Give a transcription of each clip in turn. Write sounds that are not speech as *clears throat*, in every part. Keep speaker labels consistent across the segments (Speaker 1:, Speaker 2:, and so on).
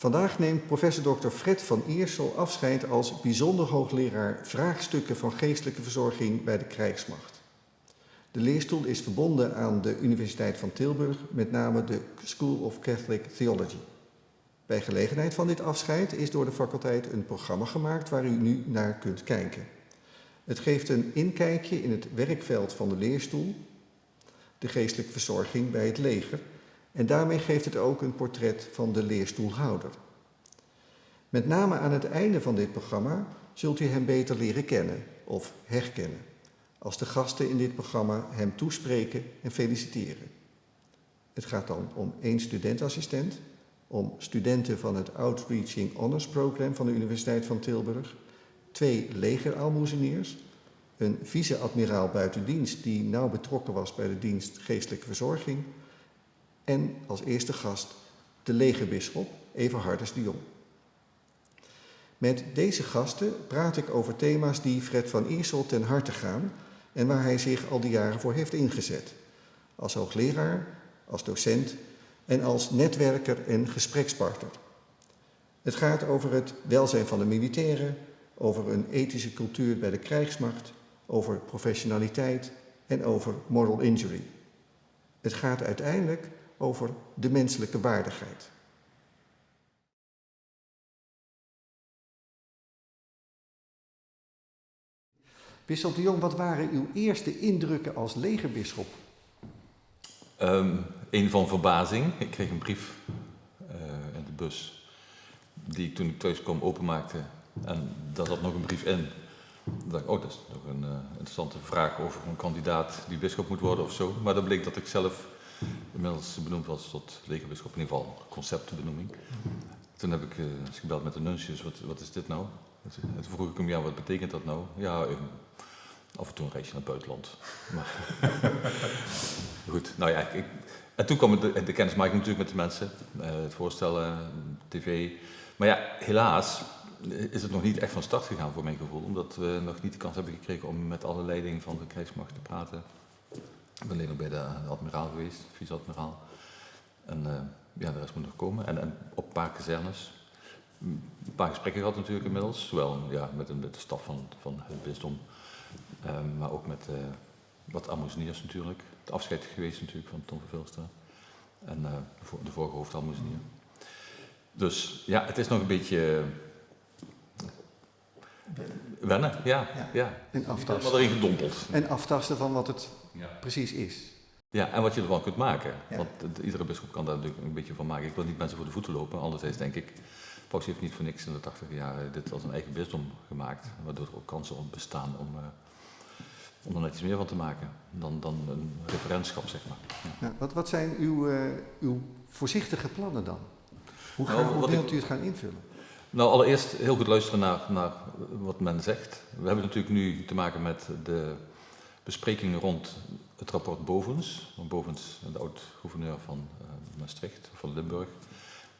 Speaker 1: Vandaag neemt professor Dr. Fred van Iersel afscheid als bijzonder hoogleraar vraagstukken van geestelijke verzorging bij de krijgsmacht. De leerstoel is verbonden aan de Universiteit van Tilburg, met name de School of Catholic Theology. Bij gelegenheid van dit afscheid is door de faculteit een programma gemaakt waar u nu naar kunt kijken. Het geeft een inkijkje in het werkveld van de leerstoel, de geestelijke verzorging bij het leger en daarmee geeft het ook een portret van de leerstoelhouder. Met name aan het einde van dit programma zult u hem beter leren kennen of herkennen, als de gasten in dit programma hem toespreken en feliciteren. Het gaat dan om één studentassistent, om studenten van het Outreaching Honors Program van de Universiteit van Tilburg, twee legeraalmoezeniers, een vice-admiraal buitendienst die nauw betrokken was bij de dienst geestelijke verzorging en als eerste gast de legerbisschop Everhardus de Jong. Met deze gasten praat ik over thema's die Fred van Iersel ten harte gaan en waar hij zich al die jaren voor heeft ingezet. Als hoogleraar, als docent en als netwerker en gesprekspartner. Het gaat over het welzijn van de militairen, over een ethische cultuur bij de krijgsmacht, over professionaliteit en over moral injury. Het gaat uiteindelijk over de menselijke waardigheid. Bisschop de Jong, wat waren uw eerste indrukken als legerbisschop?
Speaker 2: Um, een van verbazing. Ik kreeg een brief uh, in de bus die ik toen ik thuis kwam openmaakte. En daar zat nog een brief in. Dacht oh, dat is nog een uh, interessante vraag over een kandidaat die bisschop moet worden of zo. Maar dan bleek dat ik zelf inmiddels benoemd was tot legerbisschop, in ieder geval conceptbenoeming. Toen heb ik uh, gebeld met de nuncius, wat, wat is dit nou? En toen vroeg ik hem, ja, wat betekent dat nou? Ja, af en toe een reisje naar het buitenland. *laughs* Maar *laughs* goed, nou ja, ik, en toen kwam de, de kennismaking natuurlijk met de mensen, uh, het voorstellen, tv. Maar ja, helaas is het nog niet echt van start gegaan voor mijn gevoel, omdat we nog niet de kans hebben gekregen om met alle leiding van de krijgsmacht te praten. Ik ben alleen nog bij de admiraal geweest, vice-admiraal. En uh, ja, de rest moet nog komen. En, en op een paar kazernes. Een paar gesprekken gehad natuurlijk inmiddels. Zowel ja, met, een, met de staf van, van het bisdom, um, maar ook met uh, wat amuseniers natuurlijk. Het afscheid geweest natuurlijk van Tom Vervilstra. En uh, de, vorige hoofdalmoezenier. Dus ja, het is nog een beetje Wennen, ja. ja. ja.
Speaker 1: En aftasten.
Speaker 2: Wat erin gedompeld.
Speaker 1: En aftasten van wat het ja. precies is.
Speaker 2: Ja, en wat je ervan kunt maken. Ja. Want iedere bischop kan daar natuurlijk een beetje van maken. Ik wil niet mensen voor de voeten lopen. Anderzijds denk ik, Paus heeft niet voor niks in de 80 jaar dit als een eigen bisdom gemaakt. Waardoor er ook kansen bestaan om, uh, om er net iets meer van te maken dan, dan een referentschap, zeg maar.
Speaker 1: Ja. wat, wat zijn uw, uh, uw voorzichtige plannen dan? Hoe, nou, hoe wilt u het gaan invullen?
Speaker 2: Nou, allereerst heel goed luisteren naar, naar wat men zegt. We hebben natuurlijk nu te maken met de besprekingen rond het rapport Bovens. Bovens, de oud-gouverneur van uh, Maastricht, van Limburg.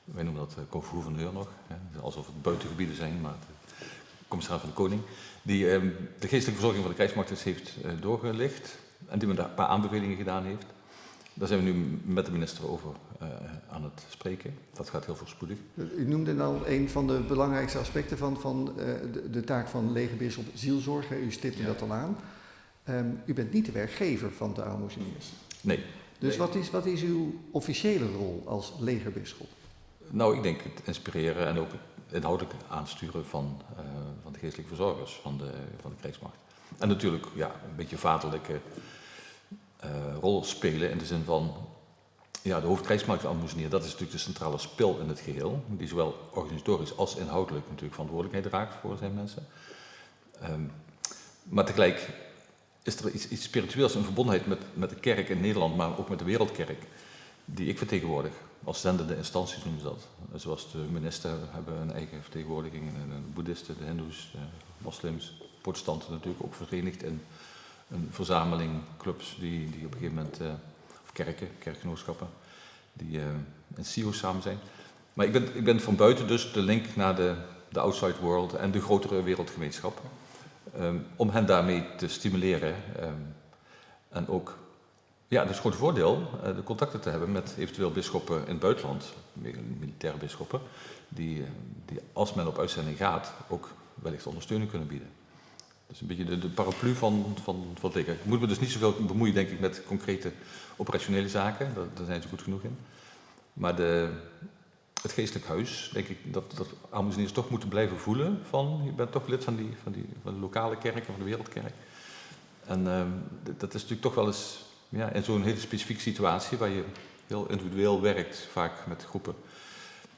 Speaker 2: Wij noemen dat uh, gouverneur nog, hè. alsof het buitengebieden zijn, maar de commissaris van de Koning. Die uh, de geestelijke verzorging van de krijgsmacht heeft uh, doorgelicht en die me daar een paar aanbevelingen gedaan heeft. Daar zijn we nu met de minister over uh, aan het spreken. Dat gaat heel voorspoedig.
Speaker 1: U noemde al een van de belangrijkste aspecten van, van uh, de, de, taak van legerbisschop zielzorg. U stipte ja. dat al aan. Um, u bent niet de werkgever van de aalmoezeniers.
Speaker 2: Nee.
Speaker 1: Dus
Speaker 2: nee.
Speaker 1: Wat, is, wat is uw officiële rol als legerbisschop?
Speaker 2: Nou, ik denk het inspireren en ook het inhoudelijk aansturen van, uh, van de geestelijke verzorgers van de, van de krijgsmacht. En natuurlijk ja, een beetje vaderlijke uh, rol spelen in de zin van ja, de hoofdkrijgsmachtambassadeur, dat is natuurlijk de centrale spil in het geheel, die zowel organisatorisch als inhoudelijk natuurlijk verantwoordelijkheid draagt voor zijn mensen. Um, maar tegelijk is er iets, iets spiritueels in verbondenheid met, met de kerk in Nederland, maar ook met de wereldkerk, die ik vertegenwoordig. Als zendende instanties noemen ze dat. Zoals de minister hebben een eigen vertegenwoordiging, en de boeddhisten, de hindoes, de moslims, protestanten natuurlijk ook verenigd in een verzameling clubs die, die op een gegeven moment, uh, of kerken, kerkgenootschappen, die uh, in SIO samen zijn. Maar ik ben, ik ben van buiten dus de link naar de, de outside world en de grotere wereldgemeenschap. Um, om hen daarmee te stimuleren um, en ook Ja, dat is groot voordeel, uh, de contacten te hebben met eventueel bisschoppen in het buitenland, militaire bisschoppen, die, die als men op uitzending gaat ook wellicht ondersteuning kunnen bieden. Is een beetje de, de paraplu van, van, van het Ik moet me dus niet zoveel bemoeien, denk ik, met concrete operationele zaken. Daar, daar zijn ze goed genoeg in. Maar de, het geestelijk huis, denk ik dat, dat Aalmoezeniers toch moeten blijven voelen van, je bent toch lid van, die, van, die, van de lokale kerk en van de wereldkerk. En uh, dat is natuurlijk toch wel eens ja, in zo'n hele specifieke situatie waar je heel individueel werkt, vaak met groepen.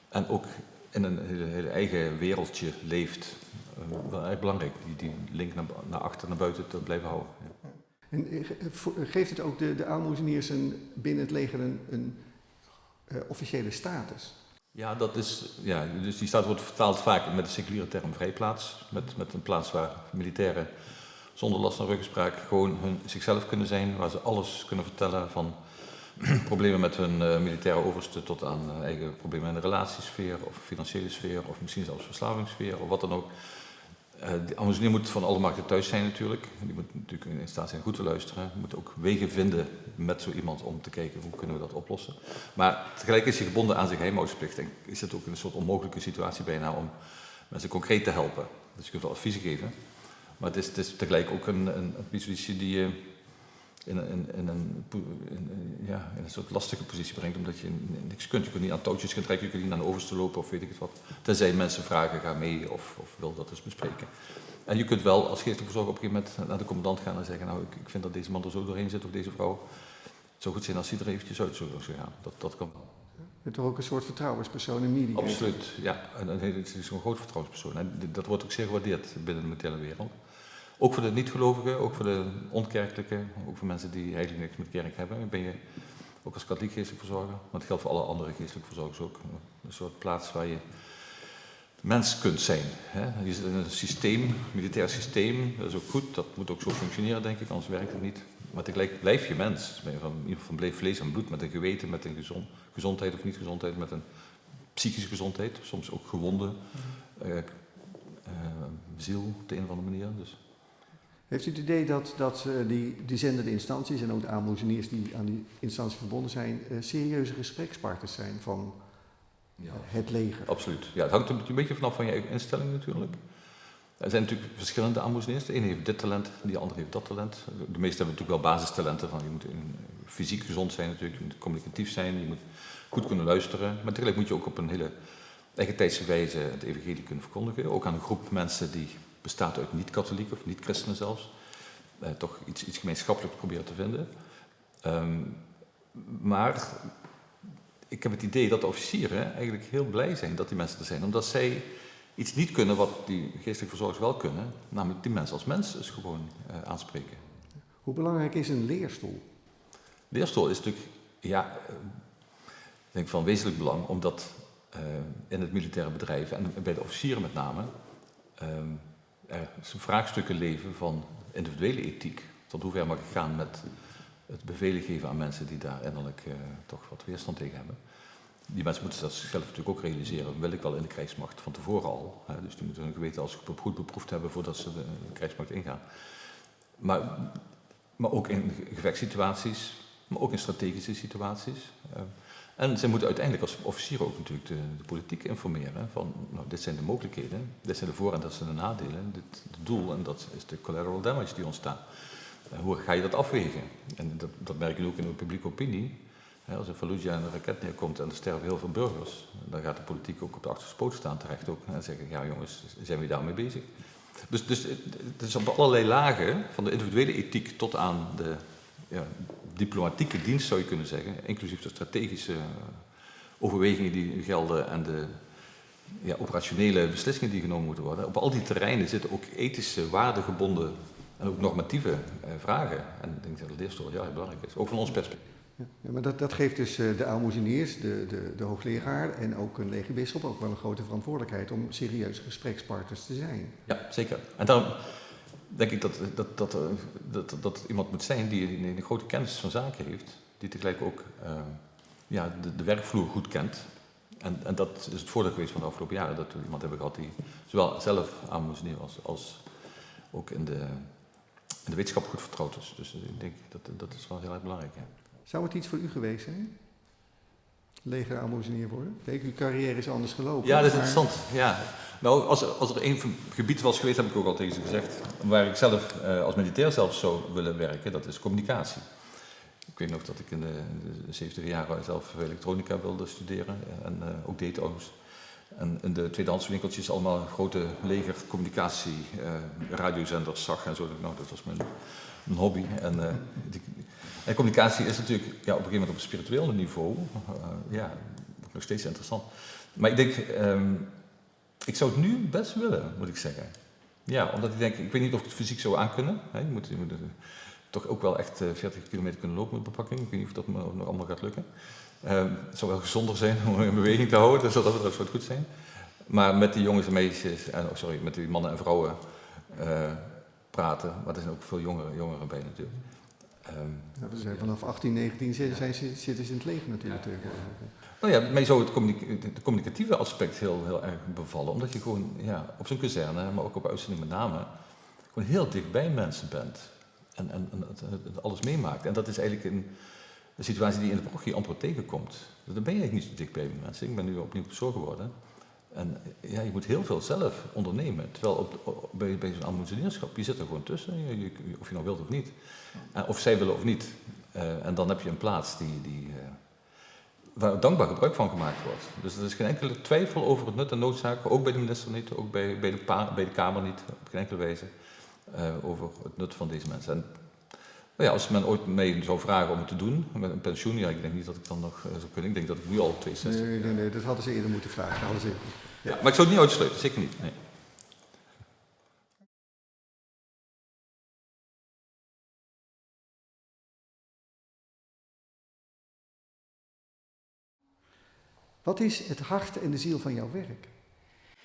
Speaker 2: En ook in een hele, eigen wereldje leeft. Uh, wel erg belangrijk, die, die link naar, naar achter, naar buiten te blijven houden. Ja.
Speaker 1: En eh, geeft het ook de, de aalmoezeniers binnen het leger een, een uh, officiële status?
Speaker 2: Ja, dat is, ja, dus die staat wordt vertaald vaak met de seculiere term vrijplaats. Met, met een plaats waar militairen zonder last van ruggespraak gewoon hun, zichzelf kunnen zijn. Waar ze alles kunnen vertellen van *clears throat* problemen met hun uh, militaire overste tot aan uh, eigen problemen in de relatiesfeer of financiële sfeer of misschien zelfs verslavingssfeer of wat dan ook. Uh, de Amazonier moet van alle markten thuis zijn natuurlijk. Die moet natuurlijk in staat zijn goed te luisteren. Die moet ook wegen vinden met zo iemand om te kijken hoe kunnen we dat oplossen. Maar tegelijk is hij gebonden aan zijn geheimhoudingsplicht. En is het ook een soort onmogelijke situatie bijna om mensen concreet te helpen. Dus je kunt wel adviezen geven. Maar het is, het is tegelijk ook een, een, een die in, in, in, een, in, ja, in een soort lastige positie brengt, omdat je niks kunt. Je kunt niet aan touwtjes gaan trekken, je kunt niet naar de overste lopen of weet ik het wat. Tenzij mensen vragen, ga mee of, of wil dat eens bespreken. En je kunt wel als geestelijke verzorger op een gegeven moment naar de commandant gaan en zeggen, nou ik, ik vind dat deze man er zo doorheen zit of deze vrouw. Het zou goed zijn als hij er eventjes uit zou gaan. Dat, dat kan wel.
Speaker 1: Je toch ook een soort vertrouwenspersoon in media?
Speaker 2: Absoluut, ja. En, het is een groot vertrouwenspersoon. En dat wordt ook zeer gewaardeerd binnen de militaire wereld. Ook voor de niet-gelovigen, ook voor de onkerkelijke, ook voor mensen die eigenlijk niks met kerk hebben. Ben je ook als katholiek geestelijk verzorger, maar het geldt voor alle andere geestelijke verzorgers ook. Een soort plaats waar je mens kunt zijn. Hè. Je zit in een systeem, een militair systeem, dat is ook goed, dat moet ook zo functioneren denk ik, anders werkt het niet. Maar tegelijk blijf je mens, ben je van, in ieder geval vlees en bloed, met een geweten, met een gezond, gezondheid of niet gezondheid, met een psychische gezondheid, soms ook gewonden uh, uh, ziel op de een of andere manier. Dus.
Speaker 1: Heeft u het idee dat, dat uh, die, die zendende instanties en ook de aanmoezeniers die aan die instantie verbonden zijn, uh, serieuze gesprekspartners zijn van ja. het leger?
Speaker 2: Absoluut. Ja, het hangt een beetje vanaf van je eigen instelling natuurlijk. Er zijn natuurlijk verschillende aanmoezeniers. De ene heeft dit talent, de andere heeft dat talent. De meeste hebben natuurlijk wel basistalenten. Van je moet fysiek gezond zijn natuurlijk, je moet communicatief zijn, je moet goed kunnen luisteren. Maar tegelijk moet je ook op een hele eigen tijdse wijze het evangelie kunnen verkondigen. Ook aan een groep mensen die bestaat uit niet-katholieken of niet-christenen zelfs, eh, toch iets, iets gemeenschappelijks proberen te vinden. Um, maar ik heb het idee dat de officieren eigenlijk heel blij zijn dat die mensen er zijn, omdat zij iets niet kunnen wat die geestelijke verzorgers wel kunnen, namelijk die mensen als mens dus gewoon uh, aanspreken.
Speaker 1: Hoe belangrijk is een leerstoel?
Speaker 2: Leerstoel is natuurlijk, ja, ik denk van wezenlijk belang, omdat uh, in het militaire bedrijf en bij de officieren met name, ehm, er vraagstukken leven van individuele ethiek. Tot hoever mag ik gaan met het bevelen geven aan mensen die daar innerlijk uh, toch wat weerstand tegen hebben. Die mensen moeten dat zichzelf natuurlijk ook realiseren. Wil ik wel in de krijgsmacht van tevoren al. Hè? Dus die moeten hun geweten als goed beproefd hebben voordat ze de, de krijgsmacht ingaan. Maar, maar ook in gevechtssituaties, maar ook in strategische situaties. En zij moeten uiteindelijk als officier ook natuurlijk de, de, politiek informeren van, nou, dit zijn de mogelijkheden, dit zijn de voor- en dat zijn de nadelen, dit het doel en dat is de collateral damage die ontstaat. Uh, hoe ga je dat afwegen? En dat, dat merk je ook in de publieke opinie. Als in Fallujah een raket neerkomt en er sterven heel veel burgers, dan gaat de politiek ook op de achterste poot staan terecht ook en zeggen, ja jongens, zijn we daarmee bezig? Dus, dus het is op allerlei lagen, van de individuele ethiek tot aan de ja, diplomatieke dienst zou je kunnen zeggen, inclusief de strategische overwegingen die gelden en de ja, operationele beslissingen die genomen moeten worden. Op al die terreinen zitten ook ethische, waardegebonden en ook normatieve eh, vragen. En ik denk dat de leerstoel heel erg belangrijk is, ook van ons perspectief.
Speaker 1: Ja, maar dat, dat geeft dus uh, de aalmoezeniers, de, de, de hoogleraar en ook een legerbisschop ook wel een grote verantwoordelijkheid om serieuze gesprekspartners te zijn.
Speaker 2: Ja, zeker. En daarom denk ik dat, dat, dat, dat, dat iemand moet zijn die een, grote kennis van zaken heeft, die tegelijk ook uh, ja, de, de, werkvloer goed kent. En, en dat is het voordeel geweest van de afgelopen jaren, dat we iemand hebben gehad die zowel zelf aan moest neer als, ook in de, in de wetenschap goed vertrouwd is. Dus ik denk dat dat is wel heel erg belangrijk. Hè.
Speaker 1: Zou het iets voor u geweest zijn? Leger aalmoezenier worden? Kijk, uw carrière is anders gelopen.
Speaker 2: Ja, dat is
Speaker 1: maar-
Speaker 2: interessant. Ja. Nou, als, er- als er één gebied was geweest, heb ik ook al tegen ze gezegd, waar ik zelf eh, als militair zelf zou willen werken, dat is communicatie. Ik weet nog dat ik in de, de 70 jaren zelf elektronica wilde studeren eh, en eh, ook deed trouwens. En in de tweedehands winkeltjes allemaal grote leger communicatie eh, radiozenders zag en zo. Nou, dat was mijn, mijn hobby. En, en communicatie is natuurlijk ja, op een gegeven moment op een spiritueel niveau eh, ja, nog steeds interessant. Maar ik denk, ehm, ik zou het nu best willen, moet ik zeggen. Ja, omdat ik denk, ik weet niet of het fysiek zou aankunnen. Hè. Je moet, eh, toch ook wel echt eh, 40 kilometer kunnen lopen met bepakking. Ik weet niet of dat me nog allemaal gaat lukken. Ehm, het zou wel gezonder zijn om in beweging te houden, dus dat, zou het goed zijn. Maar met die jongens en meisjes, en, oh, sorry, met die mannen en vrouwen eh, praten. Maar er zijn ook veel jongeren, jongeren bij natuurlijk. Ehm,
Speaker 1: Ja, we zijn vanaf 18, 19 zijn, zijn zitten ze in het leger natuurlijk tegenwoordig.
Speaker 2: Nou ja, mij zou het communica- het communicatieve aspect heel, heel erg bevallen. Omdat je gewoon ja, op zo'n kazerne, maar ook op uitzending met name, gewoon heel dicht bij mensen bent. En, en, en het, alles meemaakt. En dat is eigenlijk een, een situatie die je in de parochie amper tegenkomt. Dus dan ben je eigenlijk niet zo dicht bij mensen. Ik ben nu opnieuw zo geworden. En ja, je moet heel veel zelf ondernemen. Terwijl op, bij, zo'n aalmoezenierschap, je zit er gewoon tussen. Of je nou wilt of niet. En of zij willen of niet. Eh, en dan heb je een plaats die, die, eh, waar dankbaar gebruik van gemaakt wordt. Dus er is geen enkele twijfel over het nut en noodzaak, ook bij de minister niet, ook bij, bij, de, Kamer niet, op geen enkele wijze, eh, over het nut van deze mensen. En ja, als men ooit mij zou vragen om het te doen, met een pensioen, ja, ik denk niet dat ik dan nog eh, zou kunnen. Ik denk dat ik nu al 62
Speaker 1: Nee, nee, nee, dat hadden ze eerder moeten vragen. Hadden ze...
Speaker 2: Ja, maar ik zou het niet uitsluiten, zeker niet. Nee.
Speaker 1: Wat is het hart en de ziel van jouw werk?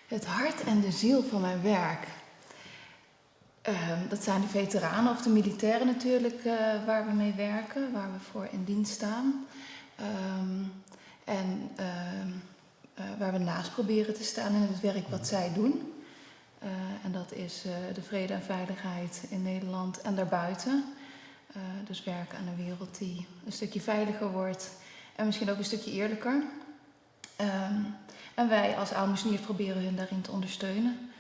Speaker 3: Het hart en de ziel van mijn werk. Ehm, dat zijn de veteranen of de militairen natuurlijk eh, waar we mee werken, waar we voor in dienst staan. Ehm, en ehm, eh, waar we naast proberen te staan in het werk wat zij doen. Eh, en dat is de vrede en veiligheid in Nederland en daarbuiten. Dus werken aan een wereld die een stukje veiliger wordt en misschien ook een stukje eerlijker. En wij als aalmoezeniers proberen hun daarin te ondersteunen.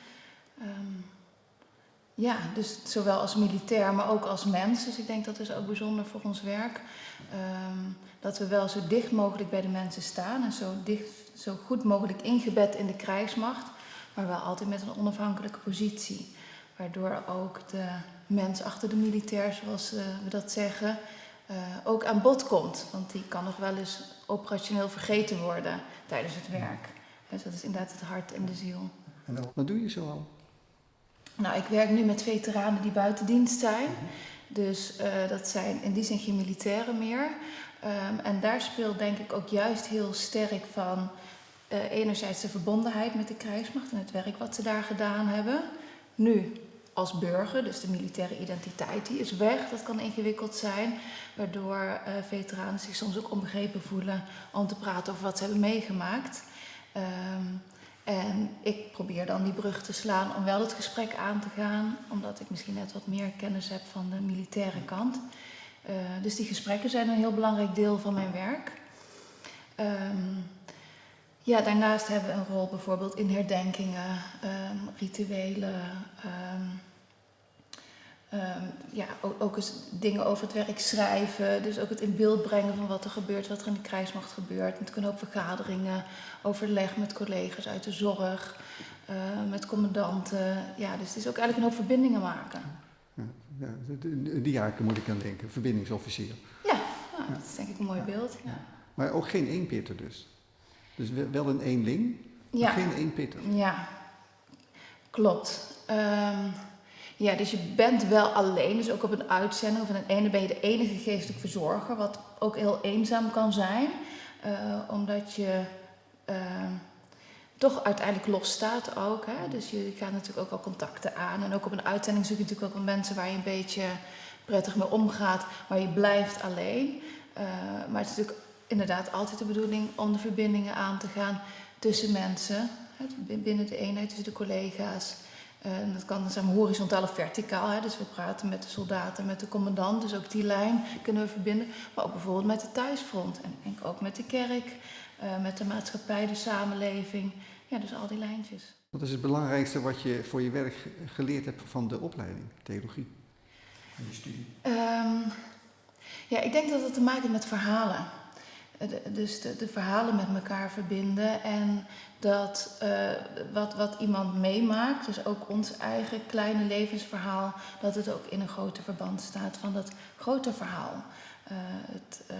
Speaker 3: Ja, dus zowel als militair, maar ook als mens. Dus ik denk dat is ook bijzonder voor ons werk. Ehm, dat we wel zo dicht mogelijk bij de mensen staan en zo, dicht, zo goed mogelijk ingebed in de krijgsmacht. Maar wel altijd met een onafhankelijke positie. Waardoor ook de mens achter de militair, zoals eh, we dat zeggen, eh, ook aan bod komt. Want die kan nog wel eens operationeel vergeten worden tijdens het werk. Dus dat is inderdaad het hart en de ziel.
Speaker 1: En wat doe je zo al?
Speaker 3: Nou, ik werk nu met veteranen die buiten dienst zijn. Dus eh, dat zijn in die zin geen militairen meer. Ehm, en daar speelt denk ik ook juist heel sterk van eh, enerzijds de verbondenheid met de krijgsmacht en het werk wat ze daar gedaan hebben. Nu als burger, dus de militaire identiteit, die is weg. Dat kan ingewikkeld zijn, waardoor eh, veteranen zich soms ook onbegrepen voelen om te praten over wat ze hebben meegemaakt. Ehm, en ik probeer dan die brug te slaan om wel het gesprek aan te gaan, omdat ik misschien net wat meer kennis heb van de militaire kant. Eh, dus die gesprekken zijn een heel belangrijk deel van mijn werk. Ehm, ja, daarnaast hebben we een rol bijvoorbeeld in herdenkingen, ehm, rituelen. ehm, ehm, ja, ook, ook eens dingen over het werk schrijven. Dus ook het in beeld brengen van wat er gebeurt, wat er in de krijgsmacht gebeurt. Met kunnen ook vergaderingen, overleg met collega's uit de zorg, eh, met commandanten. Ja, dus het is ook eigenlijk een hoop verbindingen maken.
Speaker 1: Ja, de, die jaken moet ik aan denken, verbindingsofficier.
Speaker 3: Ja, nou, dat is denk ik een mooi beeld. Ja.
Speaker 1: Maar ook geen eenpitter dus. Dus wel- een eenling, maar
Speaker 3: Ja.
Speaker 1: geen eenpitter.
Speaker 3: Ja, klopt. Ehm, ja, dus je bent wel alleen, dus ook op een uitzending of in een ene ben je de enige geestelijk verzorger, wat ook heel eenzaam kan zijn, eh, omdat je ehm, toch uiteindelijk los staat ook. Hè? Dus je gaat natuurlijk ook wel contacten aan en ook op een uitzending zoek je natuurlijk ook wel mensen waar je een beetje prettig mee omgaat, maar je blijft alleen. Eh, maar het is natuurlijk inderdaad altijd de bedoeling om de verbindingen aan te gaan tussen mensen, binnen de eenheid, tussen de collega's. En dat kan zijn horizontaal of verticaal. Hè? Dus we praten met de soldaten, met de commandant. Dus ook die lijn kunnen we verbinden. Maar ook bijvoorbeeld met de thuisfront. En denk ook met de kerk, uh, met de maatschappij, de samenleving. Ja, dus al die lijntjes.
Speaker 1: Wat is het belangrijkste wat je voor je werk geleerd hebt van de opleiding, theologie? En je studie?
Speaker 3: Um, ja, ik denk dat het te maken heeft met verhalen. Dus de, de, verhalen met elkaar verbinden en dat uh, wat, wat iemand meemaakt, dus ook ons eigen kleine levensverhaal, dat het ook in een groter verband staat van dat grote verhaal. Uh, het, uh,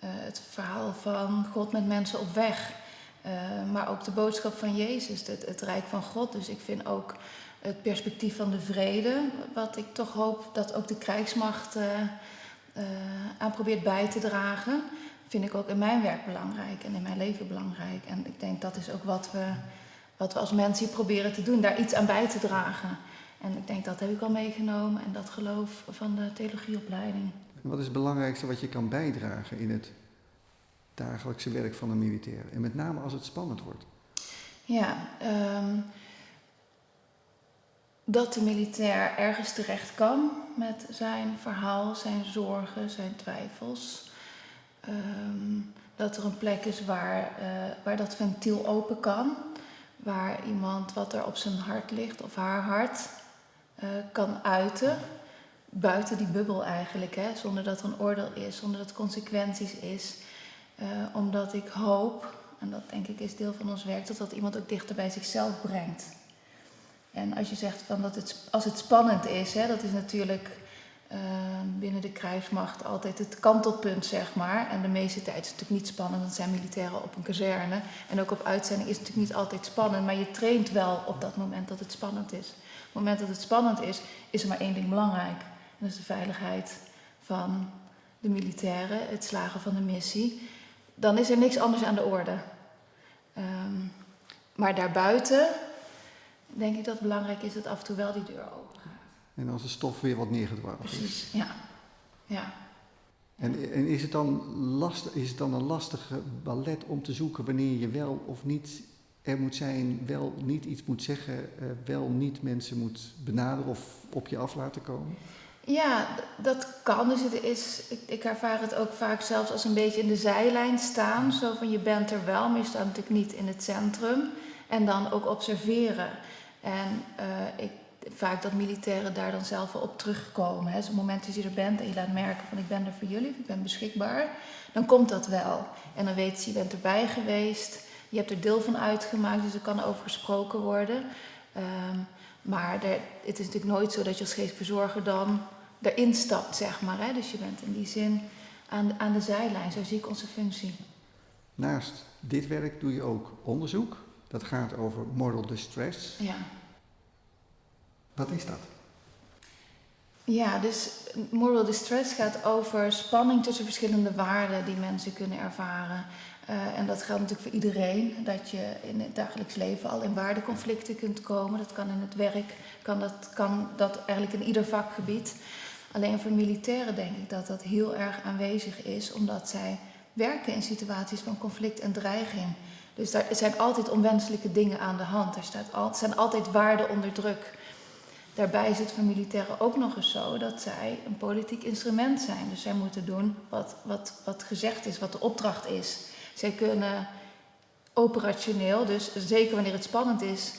Speaker 3: het verhaal van God met mensen op weg. maar ook de boodschap van Jezus, het, het Rijk van God. Dus ik vind ook het perspectief van de vrede, wat ik toch hoop dat ook de krijgsmacht aan probeert bij te dragen vind ik ook in mijn werk belangrijk en in mijn leven belangrijk. En ik denk dat is ook wat we, wat we als mensen hier proberen te doen, daar iets aan bij te dragen. En ik denk dat heb ik al meegenomen en dat geloof van de theologieopleiding.
Speaker 1: Wat is het belangrijkste wat je kan bijdragen in het dagelijkse werk van een militair? En met name als het spannend wordt.
Speaker 3: Ja, um, dat de militair ergens terecht kan met zijn verhaal, zijn zorgen, zijn twijfels. Um, dat er een plek is waar, uh, waar dat ventiel open kan. Waar iemand wat er op zijn hart ligt of haar hart uh, kan uiten. Buiten die bubbel eigenlijk, hè, zonder dat er een oordeel is, zonder dat er consequenties is. Uh, omdat ik hoop, en dat denk ik is deel van ons werk, dat dat iemand ook dichter bij zichzelf brengt. En als je zegt van dat het, als het spannend is, hè, dat is natuurlijk uh, binnen de krijgsmacht altijd het kantelpunt, zeg maar. En de meeste tijd is het natuurlijk niet spannend, want zijn militairen op een kazerne. En ook op uitzending is het natuurlijk niet altijd spannend, maar je traint wel op dat moment dat het spannend is. Op het moment dat het spannend is, is er maar één ding belangrijk. En dat is de veiligheid van de militairen, het slagen van de missie. Dan is er niks anders aan de orde. Um, maar daarbuiten denk ik dat het belangrijk is dat af en toe wel die deur open gaat.
Speaker 1: En als de stof weer wat neergedwaald is.
Speaker 3: Precies, ja. ja.
Speaker 1: En, en is, het dan lastig, is het dan een lastige ballet om te zoeken wanneer je wel of niet er moet zijn, wel niet iets moet zeggen, uh, wel niet mensen moet benaderen of op je af laten komen?
Speaker 3: Ja, dat kan. Dus het is, ik, ik, ervaar het ook vaak zelfs als een beetje in de zijlijn staan. Zo van je bent er wel, maar je staat natuurlijk niet in het centrum. En dan ook observeren. En uh, ik vaak dat militairen daar dan zelf wel op terugkomen. Hè. Zo'n moment dat je er bent en je laat merken van ik ben er voor jullie, ik ben beschikbaar, dan komt dat wel. En dan weet ze, je bent erbij geweest, je hebt er deel van uitgemaakt, dus er kan over gesproken worden. Um, maar er, het is natuurlijk nooit zo dat je als geestverzorger dan erin stapt, zeg maar. Hè. Dus je bent in die zin aan, aan de zijlijn, zo zie ik onze functie.
Speaker 1: Naast dit werk doe je ook onderzoek. Dat gaat over moral distress.
Speaker 3: Ja.
Speaker 1: Wat is dat?
Speaker 3: Ja, dus moral distress gaat over spanning tussen verschillende waarden die mensen kunnen ervaren. Uh, en dat geldt natuurlijk voor iedereen, dat je in het dagelijks leven al in waardeconflicten kunt komen. Dat kan in het werk, kan dat, kan dat eigenlijk in ieder vakgebied. Alleen voor militairen denk ik dat dat heel erg aanwezig is, omdat zij werken in situaties van conflict en dreiging. Dus er zijn altijd onwenselijke dingen aan de hand. Er staat al, zijn altijd waarden onder druk. Daarbij is het voor militairen ook nog eens zo dat zij een politiek instrument zijn. Dus zij moeten doen wat, wat, wat gezegd is, wat de opdracht is. Zij kunnen operationeel, dus zeker wanneer het spannend is,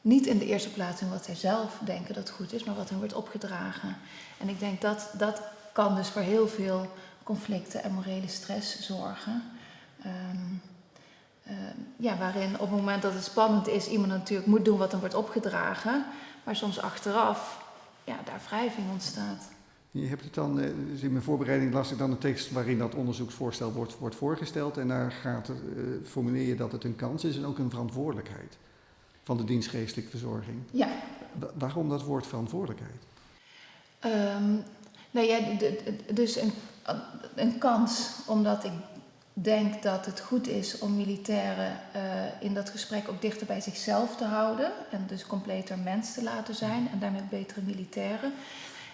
Speaker 3: niet in de eerste plaats doen wat zij zelf denken dat goed is, maar wat hen wordt opgedragen. En ik denk dat dat kan dus voor heel veel conflicten en morele stress zorgen. Um, uh, ja, waarin op het moment dat het spannend is, iemand natuurlijk moet doen wat hem wordt opgedragen. Maar soms achteraf, ja, daar wrijving ontstaat.
Speaker 1: Je hebt het dan, dus in mijn voorbereiding las ik dan een tekst waarin dat onderzoeksvoorstel wordt, wordt voorgesteld. En daar gaat uh, formuleer je dat het een kans is en ook een verantwoordelijkheid van de dienstgeestelijke verzorging.
Speaker 3: Ja.
Speaker 1: waarom dat woord verantwoordelijkheid?
Speaker 3: Um, nou ja, dus een, een kans, omdat ik denk dat het goed is om militairen uh, in dat gesprek ook dichter bij zichzelf te houden. En dus completer mens te laten zijn en daarmee betere militairen.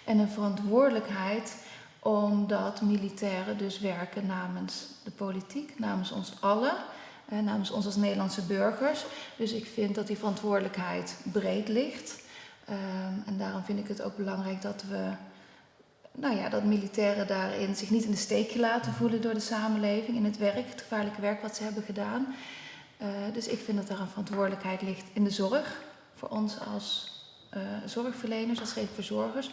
Speaker 3: En een verantwoordelijkheid omdat militairen dus werken namens de politiek, namens ons allen. eh, namens ons als Nederlandse burgers. Dus ik vind dat die verantwoordelijkheid breed ligt. Ehm, en daarom vind ik het ook belangrijk dat we, nou ja, dat militairen daarin zich niet in de steek laten voelen door de samenleving in het werk, het gevaarlijke werk wat ze hebben gedaan. Uh, dus ik vind dat daar een verantwoordelijkheid ligt in de zorg, voor ons als uh, zorgverleners, als verzorgers,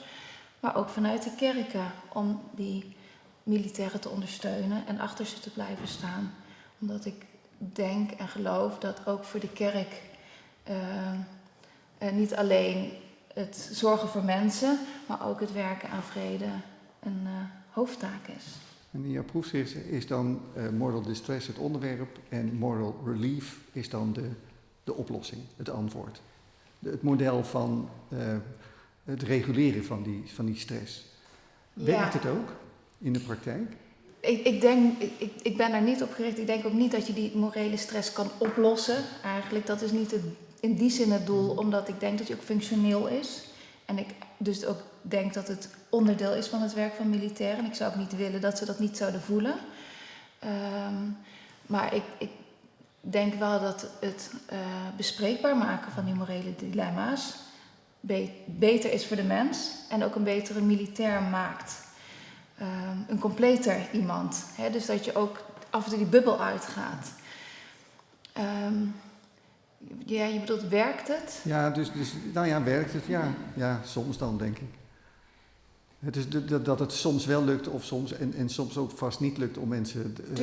Speaker 3: maar ook vanuit de kerken om die militairen te ondersteunen en achter ze te blijven staan. Omdat ik denk en geloof dat ook voor de kerk uh, niet alleen het zorgen voor mensen, maar ook het werken aan vrede een uh, hoofdtaak is.
Speaker 1: En in jouw proefschrift is dan uh, moral distress het onderwerp en moral relief is dan de, de oplossing, het antwoord. De, het model van het reguleren van die, van die stress. Werkt ja. het ook in de praktijk?
Speaker 3: Ik, ik, denk, ik, ik ben daar niet op gericht. Ik denk ook niet dat je die morele stress kan oplossen. Eigenlijk, dat is niet het, in die zin het doel, omdat ik denk dat je ook functioneel is. En ik dus ook denk dat het onderdeel is van het werk van militairen. En ik zou ook niet willen dat ze dat niet zouden voelen. Um, maar ik, ik, denk wel dat het uh, bespreekbaar maken van die morele dilemma's be beter is voor de mens en ook een betere militair maakt. Um, een completer iemand. Dus dat je ook af en toe die bubbel uitgaat. Um, ja, je bedoelt, werkt het?
Speaker 1: Ja, dus, dus nou ja, werkt het? Ja, ja soms dan, denk ik. Het is de, de, dat het soms wel lukt of soms, en, en soms ook vast niet lukt om mensen
Speaker 3: uh,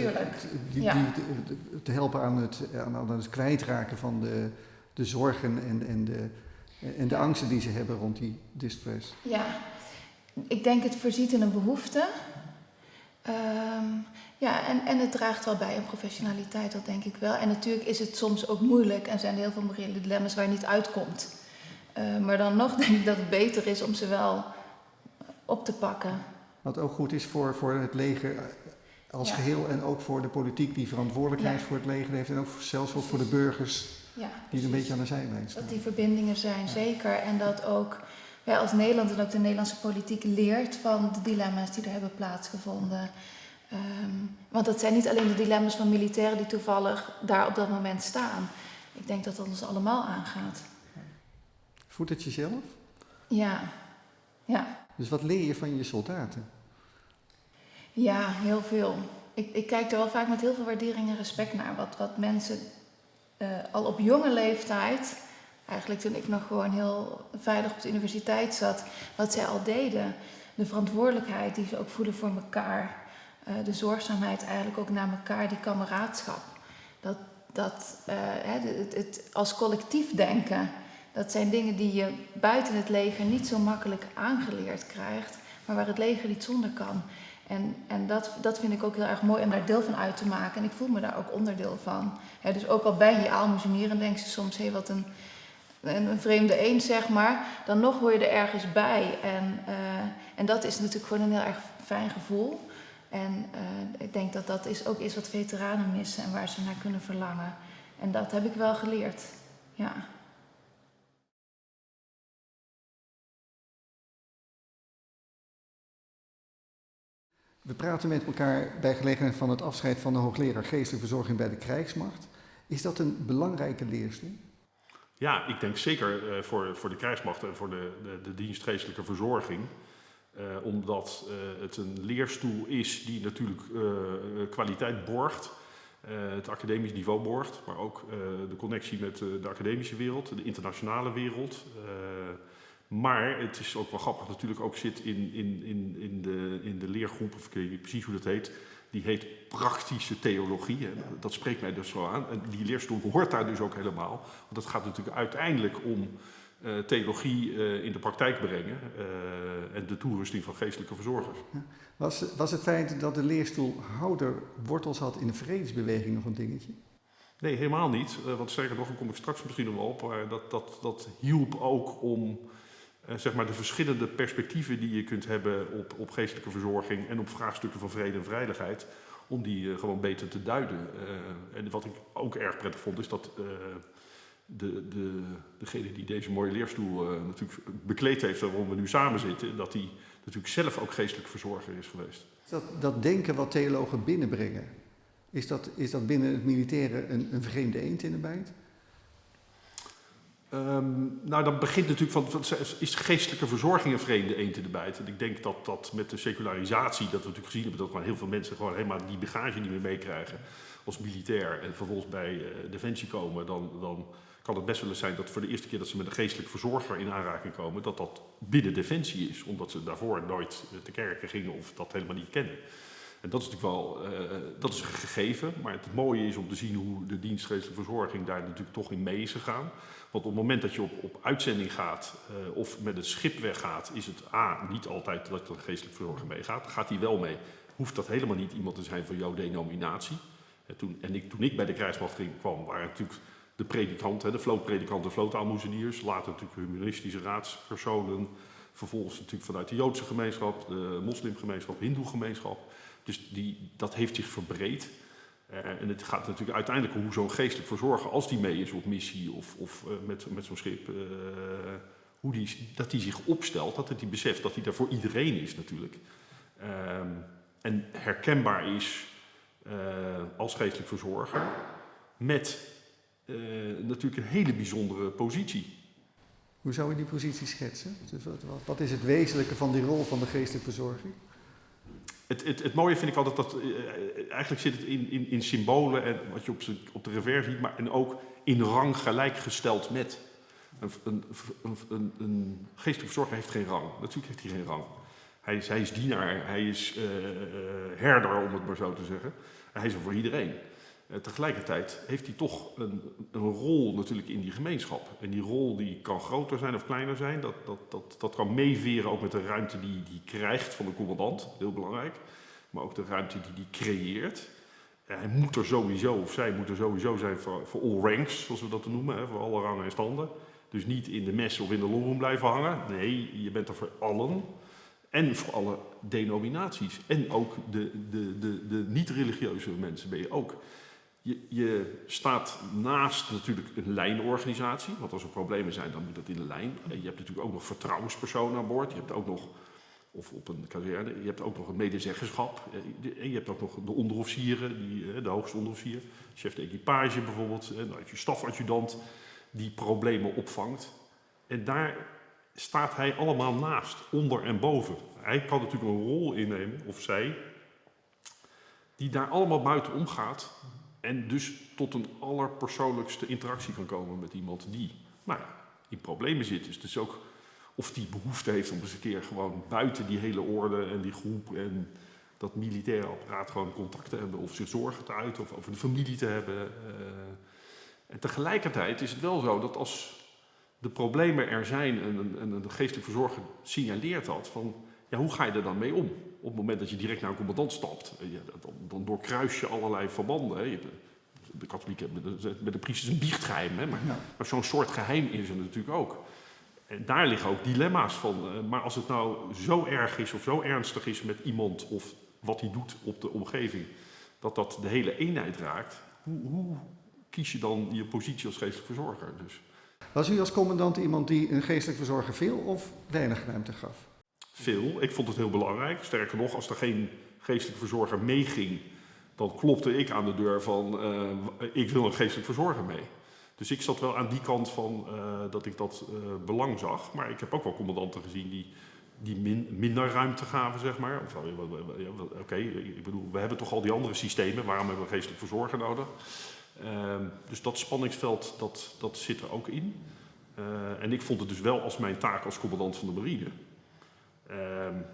Speaker 1: die,
Speaker 3: ja.
Speaker 1: die, te helpen aan het, aan, het kwijtraken van de, de zorgen en, en, de, en de angsten die ze hebben rond die distress.
Speaker 3: Ja, ik denk het voorziet in een behoefte. Um, ja, en, en het draagt wel bij aan professionaliteit, dat denk ik wel. En natuurlijk is het soms ook moeilijk en zijn er heel veel morele dilemma's waar je niet uitkomt. Uh, maar dan nog *laughs* denk ik dat het beter is om ze wel op te pakken.
Speaker 1: Wat ook goed is voor, voor het leger als ja. geheel en ook voor de politiek die verantwoordelijkheid ja. voor het leger heeft en ook zelfs ook voor de burgers
Speaker 3: ja,
Speaker 1: die een beetje aan de zijlijn staan.
Speaker 3: Dat die verbindingen zijn, zeker. En dat ook wij als Nederland en ook de Nederlandse politiek leert van de dilemma's die er hebben plaatsgevonden. Um, want dat zijn niet alleen de dilemma's van militairen die toevallig daar op dat moment staan. Ik denk dat dat ons allemaal aangaat.
Speaker 1: Voelt het jezelf?
Speaker 3: Ja, ja.
Speaker 1: Dus wat leer je van je soldaten?
Speaker 3: Ja, heel veel. Ik, ik kijk er wel vaak met heel veel waardering en respect naar. Wat, wat mensen uh, al op jonge leeftijd, eigenlijk toen ik nog gewoon heel veilig op de universiteit zat, wat zij al deden. De verantwoordelijkheid die ze ook voelen voor elkaar. Uh, de zorgzaamheid eigenlijk ook naar elkaar, die kameraadschap. Dat, dat uh, het, het, als collectief denken, dat zijn dingen die je buiten het leger niet zo makkelijk aangeleerd krijgt, maar waar het leger niet zonder kan. En, en dat, dat vind ik ook heel erg mooi om daar deel van uit te maken. En ik voel me daar ook onderdeel van. Dus ook al ben je aalmoezenier en denk je soms, hey, wat een, een, een, vreemde eend, zeg maar. Dan nog hoor je er ergens bij. En, uh, en dat is natuurlijk gewoon een heel erg fijn gevoel. En uh, ik denk dat dat is ook is wat veteranen missen en waar ze naar kunnen verlangen. En dat heb ik wel geleerd, ja.
Speaker 1: We praten met elkaar bij gelegenheid van het afscheid van de hoogleraar geestelijke verzorging bij de krijgsmacht. Is dat een belangrijke leerstoel?
Speaker 4: Ja, ik denk zeker uh, voor, voor de krijgsmacht en voor de, de, de dienst geestelijke verzorging. Uh, omdat uh, het een leerstoel is die natuurlijk kwaliteit borgt, het academisch niveau borgt, maar ook de connectie met de academische wereld, de internationale wereld. Maar het is ook wel grappig natuurlijk ook zit in, in, in, in, de, in de leergroep, of ik weet niet precies hoe dat heet, die heet praktische theologie. En dat spreekt mij dus wel aan. En die leerstoel hoort daar dus ook helemaal. Want het gaat natuurlijk uiteindelijk om theologie uh, in de praktijk brengen uh, en de toerusting van geestelijke verzorgers.
Speaker 1: Was, was het feit dat de leerstoel houder wortels had in de vredesbeweging nog een dingetje?
Speaker 4: Nee, helemaal niet. want sterker nog, daar kom ik straks misschien nog wel op. Maar dat, dat, dat hielp ook om zeg maar de verschillende perspectieven die je kunt hebben op, op geestelijke verzorging en op vraagstukken van vrede en veiligheid, om die gewoon beter te duiden. En wat ik ook erg prettig vond, is dat de, de, degene die deze mooie leerstoel natuurlijk bekleed heeft waarom we nu samen zitten, dat die natuurlijk zelf ook geestelijk verzorger is geweest.
Speaker 1: Dat, dat denken wat theologen binnenbrengen, Is dat, is dat binnen het militaire een, een vreemde eend in de bijt?
Speaker 4: Ehm, nou, dan begint natuurlijk van, is geestelijke verzorging een vreemde eend in de bijt? En ik denk dat dat met de secularisatie, dat we natuurlijk gezien hebben, dat gewoon heel veel mensen gewoon helemaal die bagage niet meer meekrijgen als militair en vervolgens bij uh, Defensie komen, dan, dan kan het best wel eens zijn dat voor de eerste keer dat ze met een geestelijke verzorger in aanraking komen, dat dat binnen Defensie is, omdat ze daarvoor nooit te kerken gingen of dat helemaal niet kennen. En dat is natuurlijk wel, uh, dat is een gegeven, maar het mooie is om te zien hoe de dienst geestelijke verzorging daar natuurlijk toch in mee is gegaan. Want op het moment dat je op, op uitzending gaat uh, of met het schip weggaat, is het A, niet altijd dat de geestelijke verzorger meegaat. Gaat hij wel mee, hoeft dat helemaal niet iemand te zijn van jouw denominatie. En, toen, en ik, toen ik bij de krijgsmacht kwam, waren natuurlijk de predikanten, de vlootpredikanten, de vlootaalmoezeniers, later natuurlijk humanistische raadspersonen, vervolgens natuurlijk vanuit de Joodse gemeenschap, de moslimgemeenschap, hindoe-gemeenschap. Dus die, dat heeft zich verbreed. Uh, en het gaat natuurlijk uiteindelijk om hoe zo'n geestelijk verzorger, als die mee is op missie of, of uh, met, met zo'n schip, uh, hoe die, dat die zich opstelt, dat hij beseft dat hij daar voor iedereen is natuurlijk. Um, en herkenbaar is als geestelijk verzorger met natuurlijk een hele bijzondere positie.
Speaker 1: Hoe zou je die positie schetsen? Dus wat, wat is het wezenlijke van die rol van de geestelijke verzorging?
Speaker 4: Het, het, het, mooie vind ik altijd dat, uh, eigenlijk zit het in, in, in symbolen en wat je op, op de revers ziet, maar en ook in rang gelijkgesteld met. Een, een, een, een geestelijke verzorger heeft geen rang. Natuurlijk heeft hij geen rang. Hij is, hij is dienaar, hij is uh, herder, om het maar zo te zeggen. Hij is er voor iedereen. Uh, tegelijkertijd heeft hij toch een, een, rol natuurlijk in die gemeenschap. En die rol die kan groter zijn of kleiner zijn. Dat, dat, dat, dat kan meeveren ook met de ruimte die hij krijgt van de commandant. Heel belangrijk. Maar ook de ruimte die hij creëert. Hij moet er sowieso, of zij moet er sowieso zijn voor, voor all ranks, zoals we dat noemen. Hè, voor alle rangen en standen. Dus niet in de mes of in de longroom blijven hangen. Nee, je bent er voor allen. En voor alle denominaties. En ook de, de, de, de niet-religieuze mensen ben je ook. Je, je, staat naast natuurlijk een lijnorganisatie, want als er problemen zijn, dan moet dat in de lijn. Je hebt natuurlijk ook nog vertrouwenspersonen aan boord. Je hebt ook nog, of op een kazerne, je hebt ook nog een medezeggenschap. En je hebt ook nog de onderofficieren, die, de hoogste onderofficier, chef de equipage bijvoorbeeld, en je stafadjudant, die problemen opvangt. En daar staat hij allemaal naast, onder en boven. Hij kan natuurlijk een rol innemen, of zij, die daar allemaal buiten omgaat en dus tot een allerpersoonlijkste interactie kan komen met iemand die nou in problemen zit. Dus, ook of die behoefte heeft om eens een keer gewoon buiten die hele orde en die groep en dat militaire apparaat gewoon contact te hebben of zich zorgen te uiten of over de familie te hebben. Uh, en tegelijkertijd is het wel zo dat als de problemen er zijn en een, en een geestelijk verzorger signaleert dat, van ja, hoe ga je er dan mee om? Op het moment dat je direct naar een commandant stapt, dan, dan doorkruis je allerlei verbanden. Hè. De katholieken hebben met de priesters een biechtgeheim, hè. maar, ja. maar zo'n soort geheim is er natuurlijk ook. En daar liggen ook dilemma's van. Maar als het nou zo erg is of zo ernstig is met iemand of wat hij doet op de omgeving, dat dat de hele eenheid raakt, hoe, hoe kies je dan je positie als geestelijk verzorger? Dus.
Speaker 1: Was u als commandant iemand die een geestelijk verzorger veel of weinig ruimte gaf?
Speaker 4: Veel. Ik vond het heel belangrijk. Sterker nog, als er geen geestelijk verzorger meeging, dan klopte ik aan de deur van uh, ik wil een geestelijk verzorger mee. Dus ik zat wel aan die kant van uh, dat ik dat uh, belang zag. Maar ik heb ook wel commandanten gezien die, die min, minder ruimte gaven, zeg maar. Ja, Oké, ik bedoel, we hebben toch al die andere systemen. Waarom hebben we een geestelijk verzorger nodig? Ehm, dus dat spanningsveld, dat, dat zit er ook in. en ik vond het dus wel als mijn taak als commandant van de marine Um,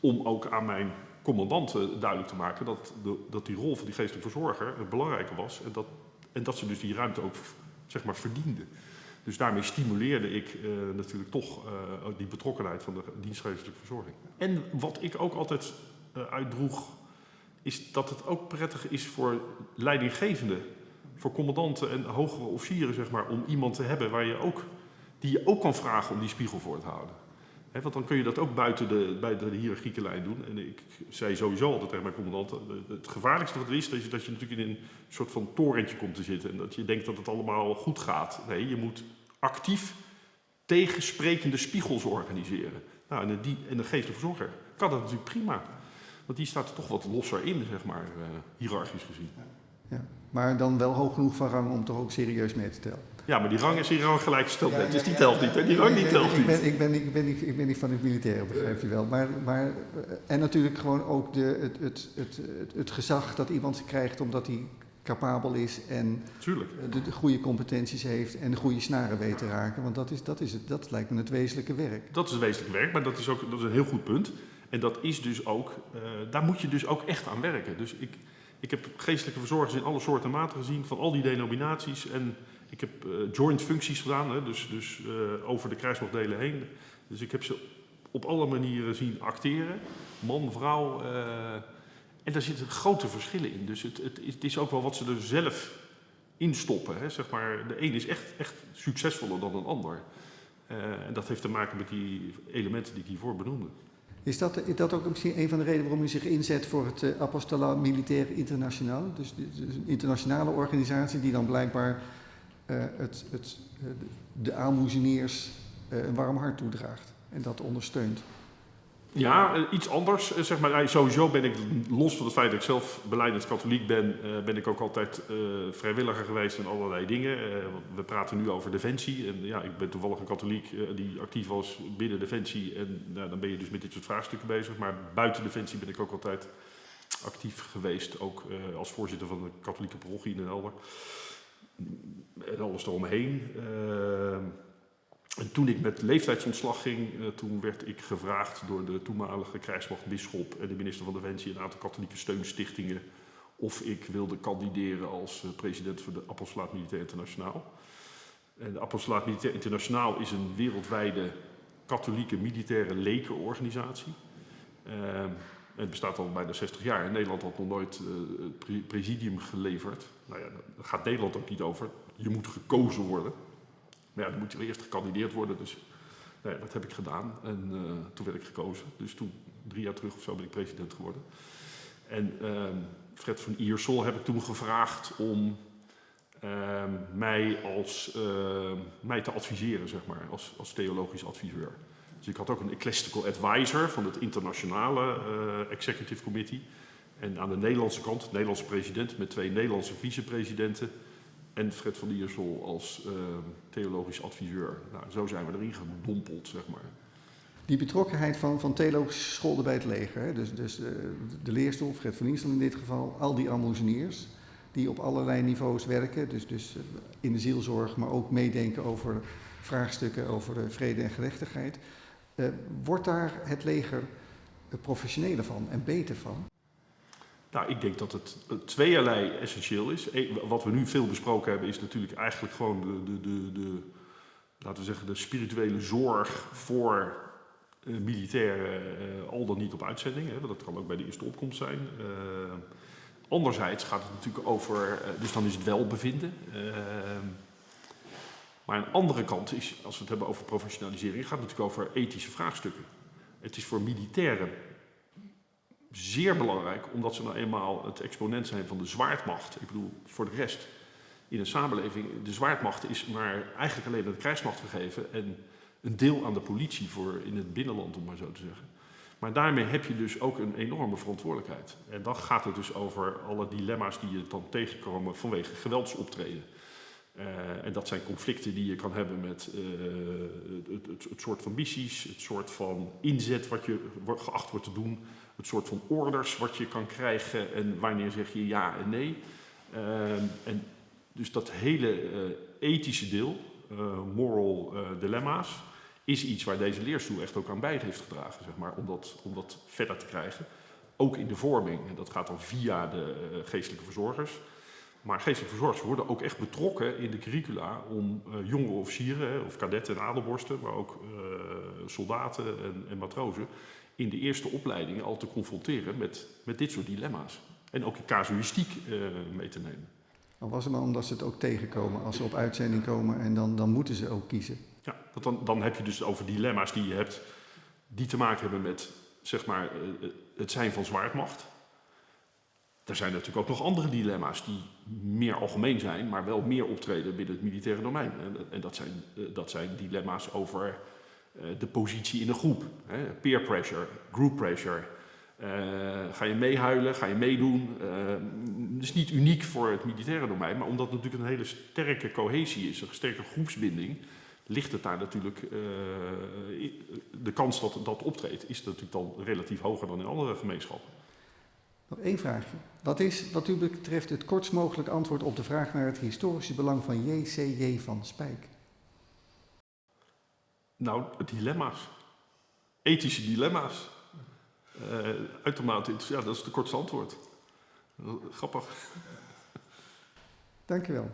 Speaker 4: om ook aan mijn commandanten duidelijk te maken dat, de, dat die rol van die geestelijke verzorger het belangrijke was. En dat, en dat ze dus die ruimte ook zeg maar, verdienden. Dus daarmee stimuleerde ik uh, natuurlijk toch uh, die betrokkenheid van de dienstgeestelijke verzorging. En wat ik ook altijd uh, uitdroeg, is dat het ook prettig is voor leidinggevenden, voor commandanten en hogere officieren, zeg maar, om iemand te hebben waar je ook, die je ook kan vragen om die spiegel voor te houden. Want dan kun je dat ook buiten de, buiten de hiërarchieke lijn doen. En ik zei sowieso altijd tegen mijn commandant, het gevaarlijkste wat er is, dat je, dat je natuurlijk in een soort van torentje komt te zitten. En dat je denkt dat het allemaal goed gaat. Nee, je moet actief tegensprekende spiegels organiseren. Nou, en, die, en de geestelijke verzorger kan dat natuurlijk prima. Want die staat er toch wat losser in, zeg maar, uh, hiërarchisch gezien.
Speaker 1: Ja. Maar dan wel hoog genoeg van rang om toch ook serieus mee te tellen.
Speaker 4: Ja, maar die rang is hier rang gelijkgesteld ja, dus die telt niet. Hè? Die rang die telt
Speaker 1: ik
Speaker 4: niet.
Speaker 1: Ben, ik, ben, ik, ben niet, ik ben niet van het militaire, begrijp je wel. Maar, maar, en natuurlijk gewoon ook de, het, het, het, het, het gezag dat iemand krijgt omdat hij capabel is en de, de, goede competenties heeft en de goede snaren weet te raken. Want dat, is, dat, is het, dat lijkt me het wezenlijke werk.
Speaker 4: Dat is het wezenlijke werk, maar dat is ook dat is een heel goed punt. En dat is dus ook, uh, daar moet je dus ook echt aan werken. Dus ik, ik heb geestelijke verzorgers in alle soorten en maten gezien van al die denominaties. En ik heb uh, joint functies gedaan, hè, dus, dus uh, over de kruismachtdelen heen. Dus ik heb ze op alle manieren zien acteren. Man, vrouw. En daar zitten grote verschillen in. Dus het, het, het, is ook wel wat ze er zelf in stoppen. Hè. Zeg maar, de een is echt, echt succesvoller dan een ander. En dat heeft te maken met die elementen die ik hiervoor benoemde.
Speaker 1: Is dat, dat ook misschien een van de redenen waarom u zich inzet voor het uh, Apostola Militair Internationaal? Dus, dus, een internationale organisatie die dan blijkbaar het, het, de aalmoezeniers een warm hart toedraagt en dat ondersteunt.
Speaker 4: Ja, eh, iets anders. Eh, zeg maar, sowieso ben ik, los van het feit dat ik zelf beleidend katholiek ben, ben ik ook altijd vrijwilliger geweest in allerlei dingen. We praten nu over Defensie. En ja, ik ben toevallig een katholiek die actief was binnen Defensie. En nou, dan ben je dus met dit soort vraagstukken bezig. Maar buiten Defensie ben ik ook altijd actief geweest. Ook als voorzitter van de katholieke parochie in Den Helder. En alles eromheen. En toen ik met leeftijdsontslag ging, uh, toen werd ik gevraagd door de toenmalige krijgsmachtbisschop en de minister van Defensie en een aantal katholieke steunstichtingen of ik wilde kandideren als uh, president voor de Apostolaat Militair Internationaal. En de Apostolaat Militair Internationaal is een wereldwijde katholieke militaire lekenorganisatie. Het bestaat al bijna 60 jaar. In Nederland had nog nooit het pre presidium geleverd. Nou ja, daar gaat Nederland ook niet over. Je moet gekozen worden. Maar ja, dan moet je eerst gekandideerd worden. Dus nou dat heb ik gedaan. En uh, toen werd ik gekozen. Dus toen, drie jaar terug of zo, ben ik president geworden. En uh, Fred van Iersel heb ik toen gevraagd om uh, mij, als, ehm, mij te adviseren, zeg maar, als, als theologisch adviseur. Dus ik had ook een ecclesiastical advisor van het internationale eh, executive committee. En aan de Nederlandse kant, de Nederlandse president met twee Nederlandse vicepresidenten en Fred van Diersel als uh, theologisch adviseur. Nou, zo zijn we erin gedompeld, zeg maar.
Speaker 1: Die betrokkenheid van, van theologische scholen bij het leger, dus, dus uh, de leerstoel, Fred van Diersel in dit geval, al die almozeniers die op allerlei niveaus werken, dus, dus uh, in de zielzorg, maar ook meedenken over vraagstukken over vrede en gerechtigheid. Wordt daar het leger professioneler van en beter van?
Speaker 4: Nou, ik denk dat het tweeërlei essentieel is. Wat we nu veel besproken hebben is natuurlijk eigenlijk gewoon de, de, de, de laten we zeggen, de spirituele zorg voor militairen, al dan niet op uitzending. Hè, dat kan ook bij de eerste opkomst zijn. Uh, anderzijds gaat het natuurlijk over, dus dan is het welbevinden. Maar aan de andere kant is, als we het hebben over professionalisering, gaat het natuurlijk over ethische vraagstukken. Het is voor militairen zeer belangrijk, omdat ze nou eenmaal het exponent zijn van de zwaardmacht. Ik bedoel, voor de rest in een samenleving, de zwaardmacht is maar eigenlijk alleen aan de krijgsmacht gegeven en een deel aan de politie voor in het binnenland, om maar zo te zeggen. Maar daarmee heb je dus ook een enorme verantwoordelijkheid. En dan gaat het dus over alle dilemma's die je dan tegenkomen vanwege geweldsoptreden. Uh, en dat zijn conflicten die je kan hebben met uh, het, het, het, soort van missies, het soort van inzet wat je geacht wordt te doen, het soort van orders wat je kan krijgen en wanneer zeg je ja en nee. Uh, en dus dat hele ethische deel, moral dilemma's, is iets waar deze leerstoel echt ook aan bij heeft gedragen, zeg maar, om dat, om dat verder te krijgen. Ook in de vorming, en dat gaat dan via de geestelijke verzorgers. Maar geestelijke verzorgers worden ook echt betrokken in de curricula om uh, jonge officieren, of kadetten en adelborsten, maar ook uh, soldaten en, en, matrozen, in de eerste opleidingen al te confronteren met, met dit soort dilemma's. En ook casuïstiek uh, mee te nemen.
Speaker 1: Al was het maar omdat ze het ook tegenkomen als ze op uitzending komen en dan, dan moeten ze ook kiezen.
Speaker 4: Ja, dan, dan heb je dus over dilemma's die je hebt, die te maken hebben met zeg maar, het zijn van zwaardmacht. Er zijn natuurlijk ook nog andere dilemma's die meer algemeen zijn, maar wel meer optreden binnen het militaire domein. En dat zijn, eh, dat zijn dilemma's over eh, de positie in een groep. Peer pressure, group pressure, Eh, ga je meehuilen, ga je meedoen. Het is niet uniek voor het militaire domein, maar omdat het natuurlijk een hele sterke cohesie is, een sterke groepsbinding, ligt het daar natuurlijk, de kans dat dat optreedt, is natuurlijk dan relatief hoger dan in andere gemeenschappen.
Speaker 1: Nog één vraagje. Wat is wat u betreft het kortst mogelijk antwoord op de vraag naar het historische belang van JCJ van Spijk?
Speaker 4: Nou, dilemma's. Ethische dilemma's. Uh, uitermate ja, dat is het kortste antwoord. Grappig.
Speaker 1: Dank u wel.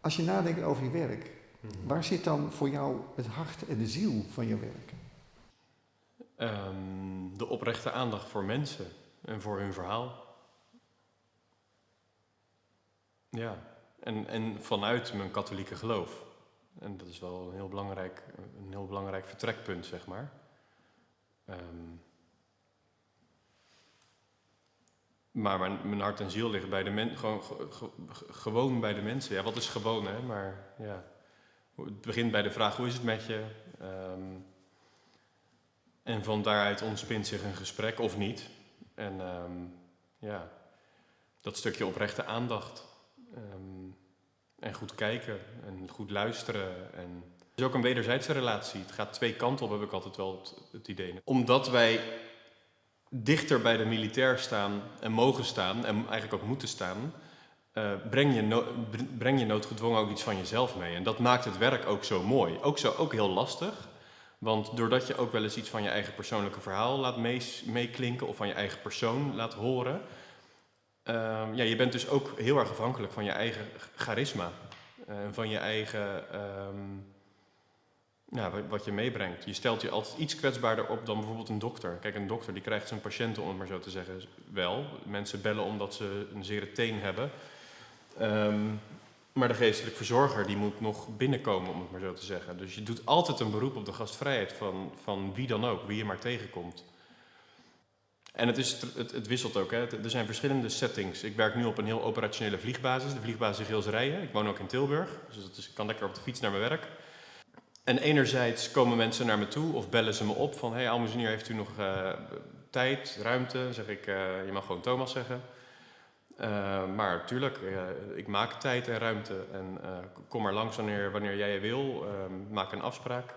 Speaker 1: Als je nadenkt over je werk. Waar zit dan voor jou het hart en de ziel van je werk?
Speaker 5: Um, de oprechte aandacht voor mensen en voor hun verhaal. Ja, en, en vanuit mijn katholieke geloof. En dat is wel een heel belangrijk, een heel belangrijk vertrekpunt, zeg maar. Um, maar mijn, mijn, hart en ziel liggen bij de gewoon, gewoon bij de mensen. Ja, wat is gewoon, hè? Maar ja, het begint bij de vraag, hoe is het met je? Um, en van daaruit ontspint zich een gesprek, of niet. En um, ja, dat stukje oprechte aandacht. Um, en goed kijken en goed luisteren. En het is ook een wederzijdse relatie. Het gaat twee kanten op, heb ik altijd wel het, het idee. Omdat wij dichter bij de militair staan en mogen staan en eigenlijk ook moeten staan, uh, breng, je breng je noodgedwongen ook iets van jezelf mee. En dat maakt het werk ook zo mooi. Ook, zo, ook heel lastig. Want doordat je ook wel eens iets van je eigen persoonlijke verhaal laat meeklinken of van je eigen persoon laat horen, uh, ja, je bent dus ook heel erg afhankelijk van je eigen charisma. Uh, van je eigen, um, ja, wat je meebrengt. Je stelt je altijd iets kwetsbaarder op dan bijvoorbeeld een dokter. Kijk, een dokter die krijgt zijn patiënten, om het maar zo te zeggen, wel. Mensen bellen omdat ze een zere teen hebben. Um, maar de geestelijk verzorger die moet nog binnenkomen, om het maar zo te zeggen. Dus je doet altijd een beroep op de gastvrijheid van, van wie dan ook, wie je maar tegenkomt. En het, is, het, het wisselt ook. Hè. Er zijn verschillende settings. Ik werk nu op een heel operationele vliegbasis, de vliegbasis Geelsrijen. Ik woon ook in Tilburg, dus is, ik kan lekker op de fiets naar mijn werk. En enerzijds komen mensen naar me toe of bellen ze me op van... hey, Almuzenier, heeft u nog uh, tijd, ruimte? Dan zeg ik, uh, je mag gewoon Thomas zeggen. Uh, maar tuurlijk, ik maak tijd en ruimte. En kom maar langs wanneer, wanneer jij wil. maak een afspraak.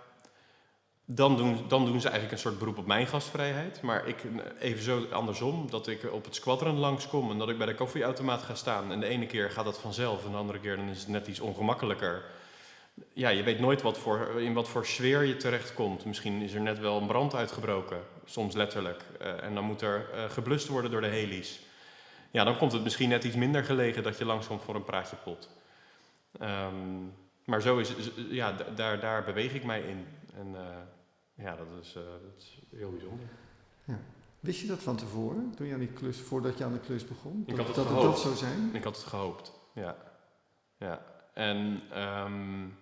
Speaker 5: Dan doen, dan doen ze eigenlijk een soort beroep op mijn gastvrijheid. Maar ik even zo andersom, dat ik op het squadron langskom en dat ik bij de koffieautomaat ga staan. En de ene keer gaat dat vanzelf en de andere keer dan is het net iets ongemakkelijker. Ja, je weet nooit wat voor, in wat voor sfeer je terechtkomt. Misschien is er net wel een brand uitgebroken, soms letterlijk. En dan moet er uh, geblust worden door de heli's. Ja, dan komt het misschien net iets minder gelegen dat je langskomt voor een praatje pot. Um, maar zo is, ja, daar, daar beweeg ik mij in. En, uh, ja, dat is, uh, dat is heel bijzonder.
Speaker 1: Ja. Wist je dat van tevoren, toen je aan die klus, voordat je aan de klus begon?
Speaker 5: Ik had het
Speaker 1: dat het dat zou zijn?
Speaker 5: Ik had het gehoopt, ja. ja. En um,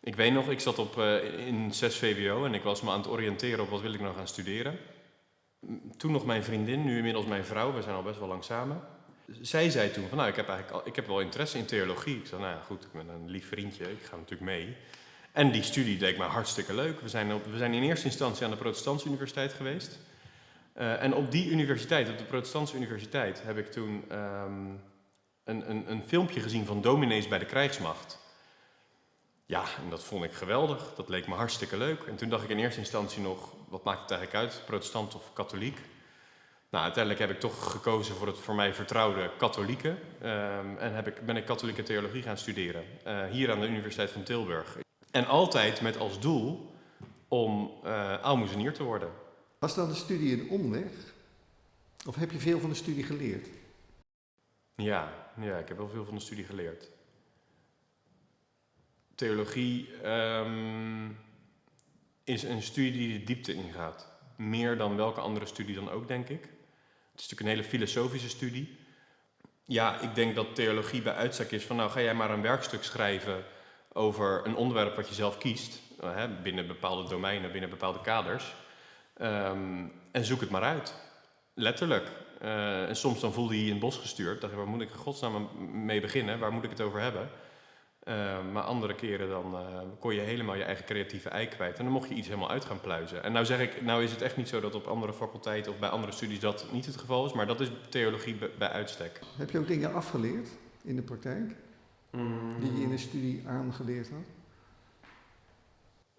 Speaker 5: ik weet nog, ik zat op, uh, in 6 VWO en ik was me aan het oriënteren op wat wil ik nou gaan studeren. Toen nog mijn vriendin, nu inmiddels mijn vrouw, we zijn al best wel lang samen. Zij zei toen van nou, ik heb eigenlijk al, ik heb wel interesse in theologie. Ik zei nou ja, goed, ik ben een lief vriendje, ik ga natuurlijk mee. En die studie leek me hartstikke leuk. We zijn, op, we zijn in eerste instantie aan de Protestantse Universiteit geweest. Uh, en op die universiteit, op de Protestantse Universiteit, heb ik toen um, een, een, een filmpje gezien van dominees bij de krijgsmacht. Ja, en dat vond ik geweldig. Dat leek me hartstikke leuk. En toen dacht ik in eerste instantie nog, wat maakt het eigenlijk uit, protestant of katholiek? Nou, uiteindelijk heb ik toch gekozen voor het voor mij vertrouwde katholieke. Um, en heb ik, ben ik katholieke theologie gaan studeren. Uh, hier aan de Universiteit van Tilburg. En altijd met als doel om uh, aalmoezenier te worden.
Speaker 1: Was dan de studie een omweg? Of heb je veel van de studie geleerd?
Speaker 5: Ja, ja ik heb wel veel van de studie geleerd. Theologie um, is een studie die de diepte ingaat. Meer dan welke andere studie dan ook, denk ik. Het is natuurlijk een hele filosofische studie. Ja, ik denk dat theologie bij uitstek is van nou ga jij maar een werkstuk schrijven over een onderwerp wat je zelf kiest, hè, binnen bepaalde domeinen, binnen bepaalde kaders. Um, en zoek het maar uit. Letterlijk. Uh, en soms dan voelde je in het bos gestuurd. Dacht je, waar moet ik in godsnaam mee beginnen? Waar moet ik het over hebben? Eh, maar andere keren dan eh, kon je helemaal je eigen creatieve ei kwijt. En dan mocht je iets helemaal uit gaan pluizen. En nou zeg ik, nou is het echt niet zo dat op andere faculteiten of bij andere studies dat niet het geval is. Maar dat is theologie bij, uitstek.
Speaker 1: Heb je ook dingen afgeleerd in de praktijk? Die je in de studie aangeleerd had?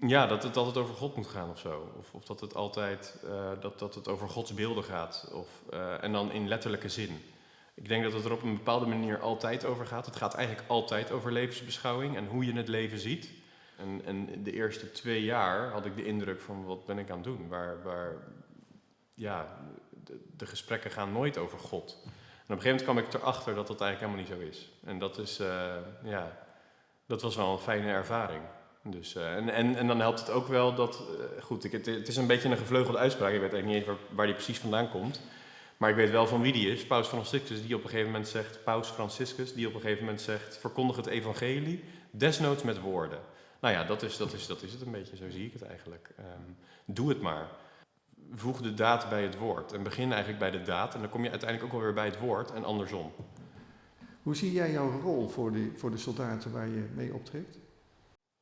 Speaker 5: Ja, dat het altijd over God moet gaan of zo. Of, of dat het altijd eh, dat, dat het over Gods beelden gaat. Of, en dan in letterlijke zin. Ik denk dat het er op een bepaalde manier altijd over gaat. Het gaat eigenlijk altijd over levensbeschouwing en hoe je het leven ziet. En, en de eerste twee jaar had ik de indruk van wat ben ik aan het doen? Waar, waar ja, de, gesprekken gaan nooit over God. En op een gegeven moment kwam ik erachter dat dat eigenlijk helemaal niet zo is. En dat is, eh, ja, dat was wel een fijne ervaring. Dus, uh, en, en, en dan helpt het ook wel dat, uh, goed, ik, het, het, is een beetje een gevleugelde uitspraak, ik weet eigenlijk niet eens waar, waar die precies vandaan komt. Maar ik weet wel van wie die is, Paus Franciscus, die op een gegeven moment zegt, Paus Franciscus, die op een gegeven moment zegt, verkondig het evangelie, desnoods met woorden. Nou ja, dat is, dat is, dat is het een beetje, zo zie ik het eigenlijk. Um, doe het maar. Voeg de daad bij het woord en begin eigenlijk bij de daad en dan kom je uiteindelijk ook alweer bij het woord en andersom.
Speaker 1: Hoe zie jij jouw rol voor de, voor de soldaten waar je mee optrekt?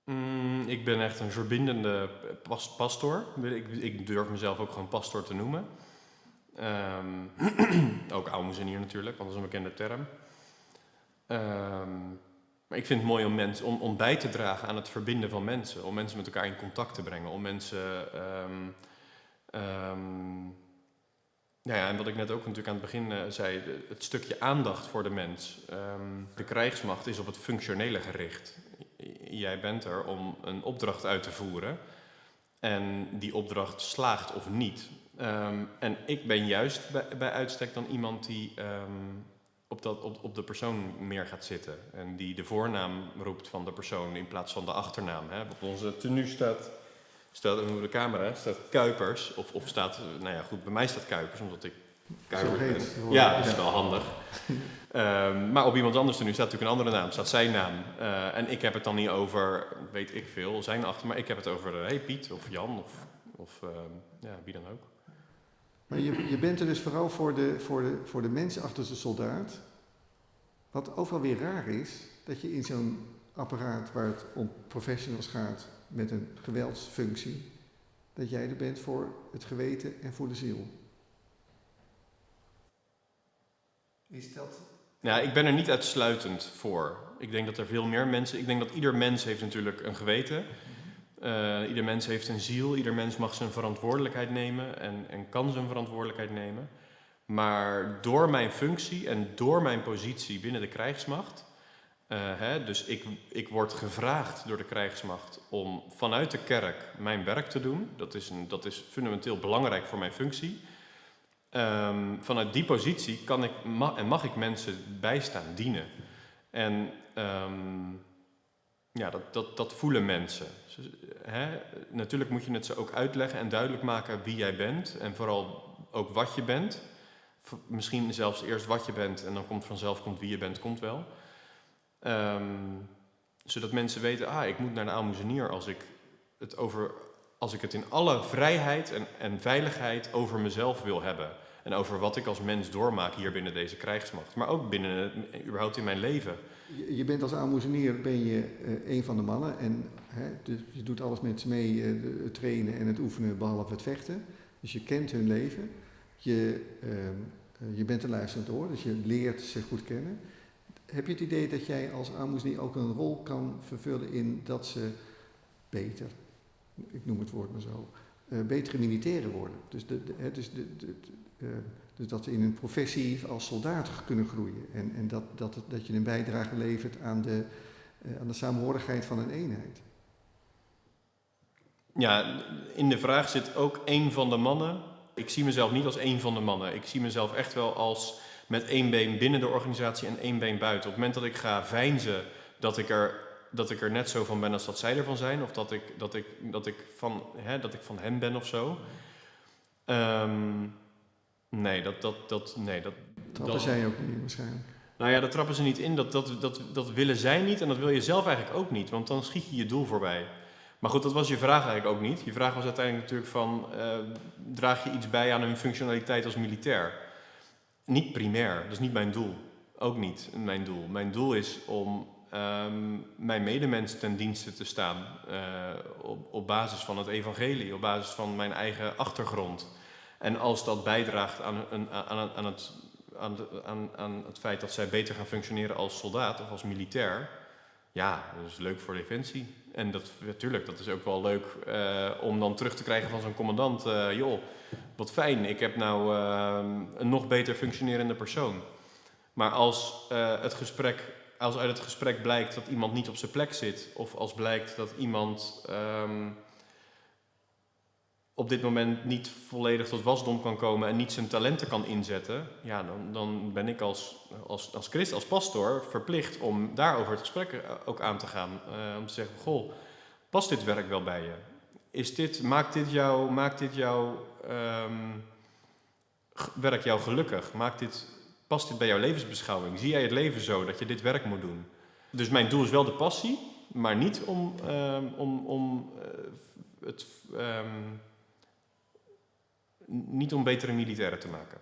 Speaker 5: Mm, ik ben echt een verbindende pas pastor. Ik, ik, durf mezelf ook gewoon pastor te noemen. Um, *clears throat* ook aalmoezenier natuurlijk, want dat is een bekende term. Um, maar ik vind het mooi om, mens, om, om bij te dragen aan het verbinden van mensen. Om mensen met elkaar in contact te brengen. Om mensen... Um, nou ja, en wat ik net ook natuurlijk aan het begin uh, zei, het stukje aandacht voor de mens. de krijgsmacht is op het functionele gericht jij bent er om een opdracht uit te voeren. En die opdracht slaagt of niet. Um, en ik ben juist bij, bij, uitstek dan iemand die um, op, dat, op, op de persoon meer gaat zitten. En die de voornaam roept van de persoon in plaats van de achternaam. Hè. Op onze tenue staat, staat over de camera, staat Kuipers. Of, of staat, nou ja goed, bij mij staat Kuipers, omdat ik Kuipers ben. Ja, dat is wel handig. Um, *laughs* maar op iemand anders nu staat natuurlijk een andere naam, staat zijn naam. Uh, en ik heb het dan niet over, weet ik veel, zijn achter, maar ik heb het over, uh, hey Piet of Jan of, of ja, wie dan ook.
Speaker 1: Je, je bent er dus vooral voor de, voor, de, voor de mensen achter de soldaat. Wat wel weer raar is, dat je in zo'n apparaat waar het om professionals gaat met een geweldsfunctie, dat jij er bent voor het geweten en voor de ziel. Is dat
Speaker 5: ja, ik ben er niet uitsluitend voor. Ik denk dat er veel meer mensen. Ik denk dat ieder mens heeft natuurlijk een geweten. Uh, ieder mens heeft een ziel. Ieder mens mag zijn verantwoordelijkheid nemen en, en kan zijn verantwoordelijkheid nemen. Maar door mijn functie en door mijn positie binnen de krijgsmacht. Uh, hè, dus ik, ik word gevraagd door de krijgsmacht om vanuit de kerk mijn werk te doen. Dat is, een, dat is fundamenteel belangrijk voor mijn functie. Um, vanuit die positie kan ik, en mag ik mensen bijstaan, dienen. En um, ja, dat, dat, dat voelen mensen. Natuurlijk moet je het ze ook uitleggen en duidelijk maken wie jij bent. En vooral ook wat je bent. Misschien zelfs eerst wat je bent en dan komt vanzelf komt wie je bent, komt wel. Um, zodat mensen weten, ah, ik moet naar de aalmoezenier als ik het over als ik het in alle vrijheid en, en veiligheid over mezelf wil hebben. En over wat ik als mens doormaak hier binnen deze krijgsmacht. Maar ook binnen, überhaupt in mijn leven.
Speaker 1: Je, bent als aalmoezenier ben je uh, een van de mannen. En hè, dus je doet alles met ze mee, uh, het trainen en het oefenen, behalve het vechten. Dus je kent hun leven. Je, uh, je bent een luisterend oor, dus je leert ze goed kennen. Heb je het idee dat jij als aalmoezenier ook een rol kan vervullen in dat ze beter, ik noem het woord maar zo, betere militairen worden? Dus, de, de, dus de, de, dus dat ze in hun professie als soldaat kunnen groeien. En, en dat, dat, dat je een bijdrage levert aan de, uh, aan de samenhorigheid van een eenheid.
Speaker 5: Ja, in de vraag zit ook één van de mannen. Ik zie mezelf niet als één van de mannen. Ik zie mezelf echt wel als met één been binnen de organisatie en één been buiten. Op het moment dat ik ga veinzen dat ik er, dat ik er net zo van ben als dat zij ervan zijn, of dat ik, dat ik, dat ik, van, hè, dat ik van hen ben of zo. Um, Nee, dat... dat, dat nee, dat
Speaker 1: trappen dat, zij ook niet waarschijnlijk.
Speaker 5: Nou ja, dat trappen ze niet in. Dat, dat, dat, dat willen zij niet en dat wil je zelf eigenlijk ook niet. Want dan schiet je je doel voorbij. Maar goed, dat was je vraag eigenlijk ook niet. Je vraag was uiteindelijk natuurlijk van... Uh, draag je iets bij aan hun functionaliteit als militair? Niet primair, dat is niet mijn doel. Ook niet mijn doel. Mijn doel is om ehm, mijn medemens ten dienste te staan. eh, op, op basis van het evangelie, op basis van mijn eigen achtergrond. En als dat bijdraagt aan, een, aan, aan, het, aan, aan, het feit dat zij beter gaan functioneren als soldaat of als militair. Ja, dat is leuk voor Defensie. En dat, natuurlijk, dat is ook wel leuk eh, om dan terug te krijgen van zo'n commandant. eh, joh, wat fijn, ik heb nou eh, een nog beter functionerende persoon. Maar als, het gesprek, als uit het gesprek blijkt dat iemand niet op zijn plek zit, of als blijkt dat iemand ehm, op dit moment niet volledig tot wasdom kan komen en niet zijn talenten kan inzetten, ja, dan, dan ben ik als, als, als christ, als pastor, verplicht om daarover het gesprek eh, ook aan te gaan. Eh, om te zeggen, goh, past dit werk wel bij je? Is dit, maakt dit jou, maakt dit jou ehm, werk jou gelukkig? Maakt dit, past dit bij jouw levensbeschouwing? Zie jij het leven zo dat je dit werk moet doen? Dus mijn doel is wel de passie, maar niet om, ehm, om, om eh, het, ehm, niet om betere militairen te maken.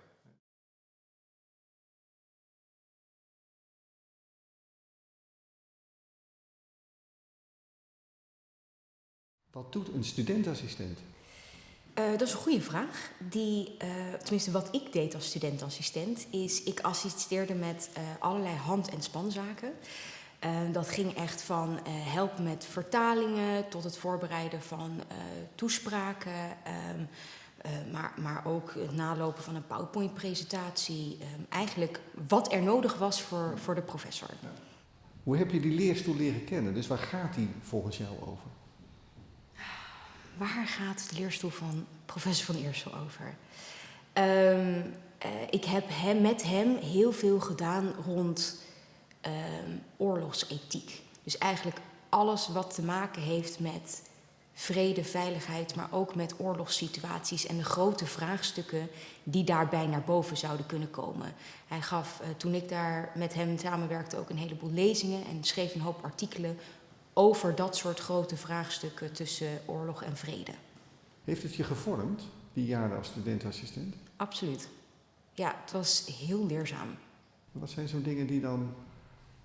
Speaker 1: Wat doet een studentassistent?
Speaker 6: Eh, dat is een goede vraag. Die, eh, tenminste, wat ik deed als studentassistent, is ik assisteerde met eh, allerlei hand- en spanzaken. Eh, dat ging echt van eh, helpen met vertalingen tot het voorbereiden van eh, toespraken. Eh, maar, maar ook het nalopen van een PowerPoint-presentatie. ehm, eigenlijk wat er nodig was voor, voor de professor.
Speaker 1: Hoe heb je die leerstoel leren kennen? Dus waar gaat die volgens jou over?
Speaker 6: Waar gaat de leerstoel van professor Van Eersel over? Ehm, eh, ik heb hem, met hem heel veel gedaan rond ehm, oorlogsethiek. Dus eigenlijk alles wat te maken heeft met vrede, veiligheid, maar ook met oorlogssituaties en de grote vraagstukken die daarbij naar boven zouden kunnen komen. Hij gaf, eh, toen ik daar met hem samenwerkte, ook een heleboel lezingen en schreef een hoop artikelen over dat soort grote vraagstukken tussen oorlog en vrede.
Speaker 1: Heeft het je gevormd, die jaren als studentassistent?
Speaker 6: Absoluut. Ja, het was heel leerzaam.
Speaker 1: Wat zijn zo'n dingen die dan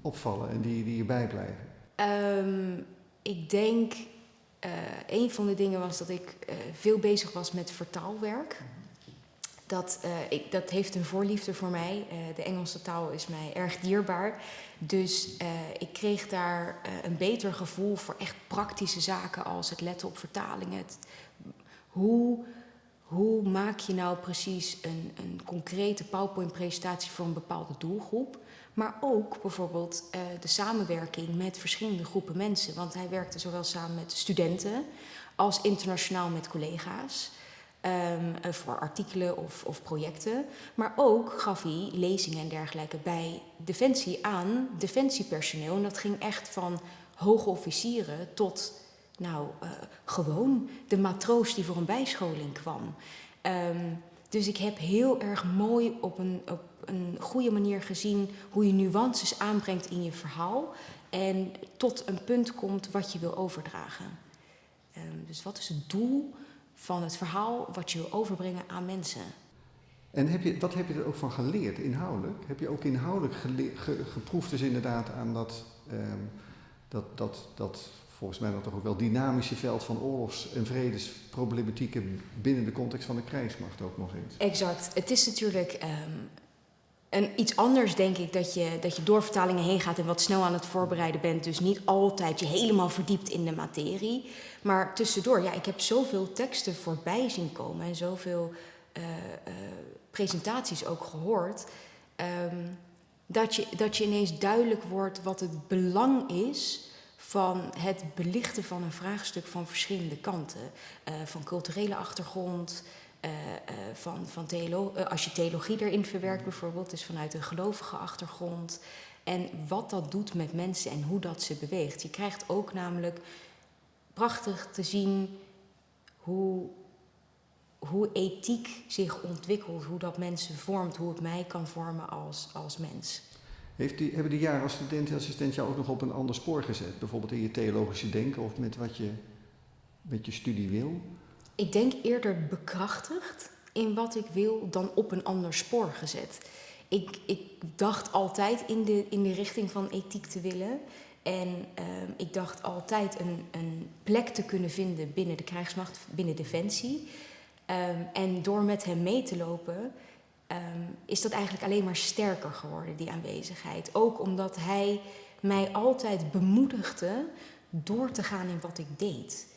Speaker 1: opvallen en die, die je bijblijven?
Speaker 6: Ehm, ik denk, eh, een van de dingen was dat ik eh, veel bezig was met vertaalwerk. Dat, eh, ik, dat heeft een voorliefde voor mij. De Engelse taal is mij erg dierbaar. Dus ik kreeg daar een beter gevoel voor echt praktische zaken als het letten op vertalingen. Hoe, hoe maak je nou precies een, een concrete PowerPoint-presentatie voor een bepaalde doelgroep? Maar ook bijvoorbeeld eh, de samenwerking met verschillende groepen mensen. Want hij werkte zowel samen met studenten als internationaal met collega's. eh, voor artikelen of, of projecten. Maar ook gaf hij lezingen en dergelijke bij Defensie aan defensiepersoneel. En dat ging echt van hoge officieren tot nou, eh, gewoon de matroos die voor een bijscholing kwam. Ehm, dus ik heb heel erg mooi op een, een goede manier gezien hoe je nuances aanbrengt in je verhaal. En tot een punt komt wat je wil overdragen. Ehm, dus wat is het doel van het verhaal wat je wil overbrengen aan mensen?
Speaker 1: En heb je, wat heb je er ook van geleerd, inhoudelijk? Heb je ook inhoudelijk ge- geproefd dus inderdaad aan dat, ehm, dat, dat, dat volgens mij dan toch ook wel dynamische veld van oorlogs- en vredesproblematieken binnen de context van de krijgsmacht ook nog eens?
Speaker 6: Exact. Het is natuurlijk ehm, een, iets anders, denk ik, dat je, dat je door vertalingen heen gaat en wat snel aan het voorbereiden bent. Dus niet altijd je helemaal verdiept in de materie. Maar tussendoor, ja, ik heb zoveel teksten voorbij zien komen en zoveel eh, eh, presentaties ook gehoord. ehm, dat, je, dat je ineens duidelijk wordt wat het belang is van het belichten van een vraagstuk van verschillende kanten. Eh, van culturele achtergrond, van, van theolo eh, als je theologie erin verwerkt bijvoorbeeld, dus vanuit een gelovige achtergrond. En wat dat doet met mensen en hoe dat ze beweegt. Je krijgt ook namelijk prachtig te zien hoe, hoe ethiek zich ontwikkelt, hoe dat mensen vormt, hoe het mij kan vormen als, als mens.
Speaker 1: Heeft die, hebben die jaren als studentassistent jou ook nog op een ander spoor gezet? Bijvoorbeeld in je theologische denken of met wat je met je studie wil?
Speaker 6: Ik denk eerder bekrachtigd in wat ik wil dan op een ander spoor gezet. ik, ik dacht altijd in de, in de richting van ethiek te willen. En ehm, ik dacht altijd een, een plek te kunnen vinden binnen de krijgsmacht, binnen Defensie. Ehm, en door met hem mee te lopen, ehm, is dat eigenlijk alleen maar sterker geworden, die aanwezigheid. Ook omdat hij mij altijd bemoedigde door te gaan in wat ik deed.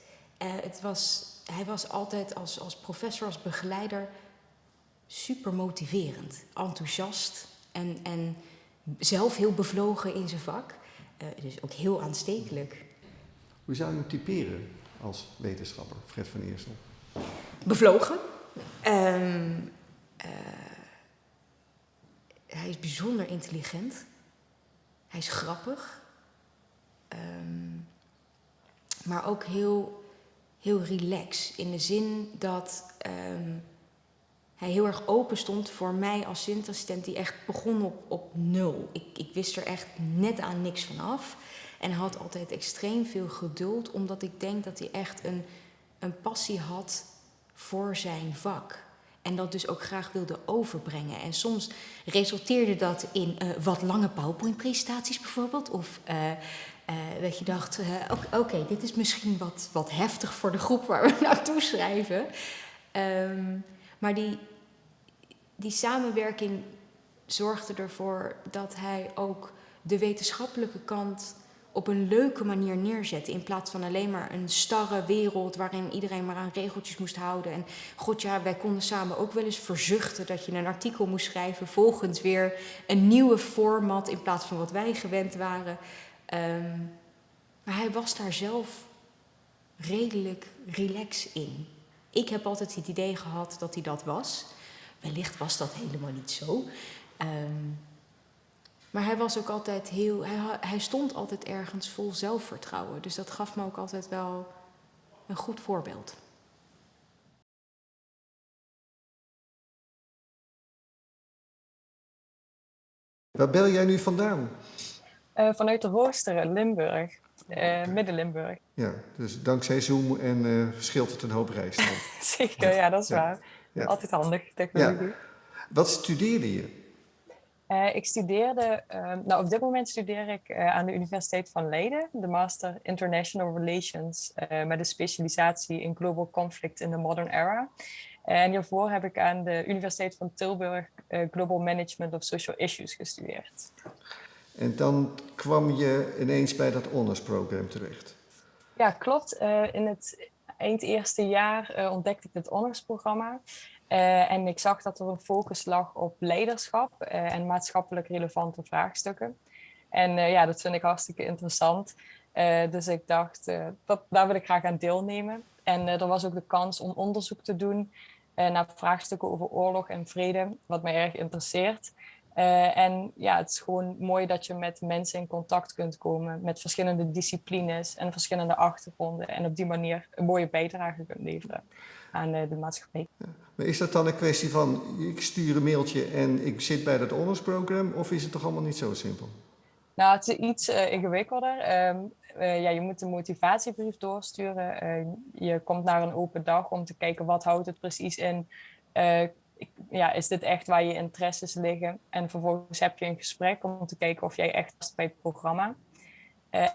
Speaker 6: Uh, het was, hij was altijd als, als professor, als begeleider super motiverend, enthousiast en, en zelf heel bevlogen in zijn vak. Uh, dus ook heel aanstekelijk.
Speaker 1: Hoe zou je hem typeren als wetenschapper, Fred van Eersel?
Speaker 6: Bevlogen. Um, uh, hij is bijzonder intelligent. Hij is grappig. Um, maar ook heel, heel relax. In de zin dat um, hij heel erg open stond voor mij als studentassistent die echt begon op, op nul. Ik, ik wist er echt net aan niks van af. En had altijd extreem veel geduld, omdat ik denk dat hij echt een, een passie had voor zijn vak. En dat dus ook graag wilde overbrengen. En soms resulteerde dat in uh, wat lange PowerPoint-presentaties bijvoorbeeld. Of uh, uh, dat je dacht, oké, okay, dit is misschien wat, wat heftig voor de groep waar we *laughs* naartoe schrijven. Um, maar die, die samenwerking zorgde ervoor dat hij ook de wetenschappelijke kant op een leuke manier neerzette. In plaats van alleen maar een starre wereld waarin iedereen maar aan regeltjes moest houden. En god ja, wij konden samen ook wel eens verzuchten dat je een artikel moest schrijven volgens weer een nieuwe format in plaats van wat wij gewend waren. Um, maar hij was daar zelf redelijk relax in. Ik heb altijd het idee gehad dat hij dat was. Wellicht was dat helemaal niet zo. Um, maar hij was ook altijd heel. Hij, hij stond altijd ergens vol zelfvertrouwen. Dus dat gaf me ook altijd wel een goed voorbeeld.
Speaker 1: Waar bel jij nu vandaan?
Speaker 7: Uh, vanuit de Roosteren, Limburg. Uh, Midden-Limburg.
Speaker 1: Ja, dus dankzij Zoom en uh, scheelt het een hoop reis. *laughs*
Speaker 7: Zeker, ja, dat is ja. waar. Ja. Altijd handig, technologie. Ja.
Speaker 1: Wat studeerde je?
Speaker 7: Uh, ik studeerde, uh, nou op dit moment studeer ik aan de Universiteit van Leiden, de Master International Relations met een specialisatie in Global Conflict in the Modern Era. En hiervoor heb ik aan de Universiteit van Tilburg Global Management of Social Issues gestudeerd.
Speaker 1: En dan kwam je ineens bij dat honors-program terecht?
Speaker 7: Ja, klopt. in het eind eerste jaar ontdekte ik het honors-programma. Uh, en ik zag dat er een focus lag op leiderschap en maatschappelijk relevante vraagstukken. En ja, dat vind ik hartstikke interessant. dus ik dacht, dat, daar wil ik graag aan deelnemen. En er was ook de kans om onderzoek te doen naar vraagstukken over oorlog en vrede, wat mij erg interesseert. En ja, het is gewoon mooi dat je met mensen in contact kunt komen met verschillende disciplines en verschillende achtergronden. En op die manier een mooie bijdrage kunt leveren aan de maatschappij. Ja.
Speaker 1: Maar is dat dan een kwestie van, ik stuur een mailtje en ik zit bij dat honorsprogram, of is het toch allemaal niet zo simpel?
Speaker 7: Nou, het is iets uh, ingewikkelder. Um, uh, ja, je moet een motivatiebrief doorsturen. Uh, je komt naar een open dag om te kijken wat houdt het precies in. Ja, is dit echt waar je interesses liggen? En vervolgens heb je een gesprek om te kijken of jij echt past bij het programma.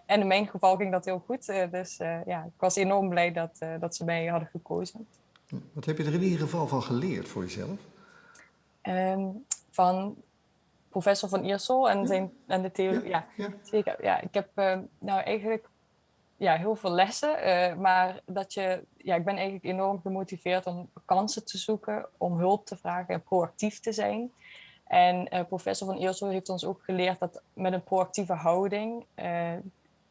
Speaker 7: en in mijn geval ging dat heel goed. dus ja, ik was enorm blij dat, dat ze mij hadden gekozen.
Speaker 1: Wat heb je er in ieder geval van geleerd voor jezelf?
Speaker 7: Um, van professor Van Iersel en, zijn, en de theorie. Ja, ja, ja, zeker. Ja, ik heb nou eigenlijk ja, heel veel lessen, uh, maar dat je, ja, ik ben eigenlijk enorm gemotiveerd om kansen te zoeken, om hulp te vragen en proactief te zijn. En uh, professor Van Iersel heeft ons ook geleerd dat met een proactieve houding eh,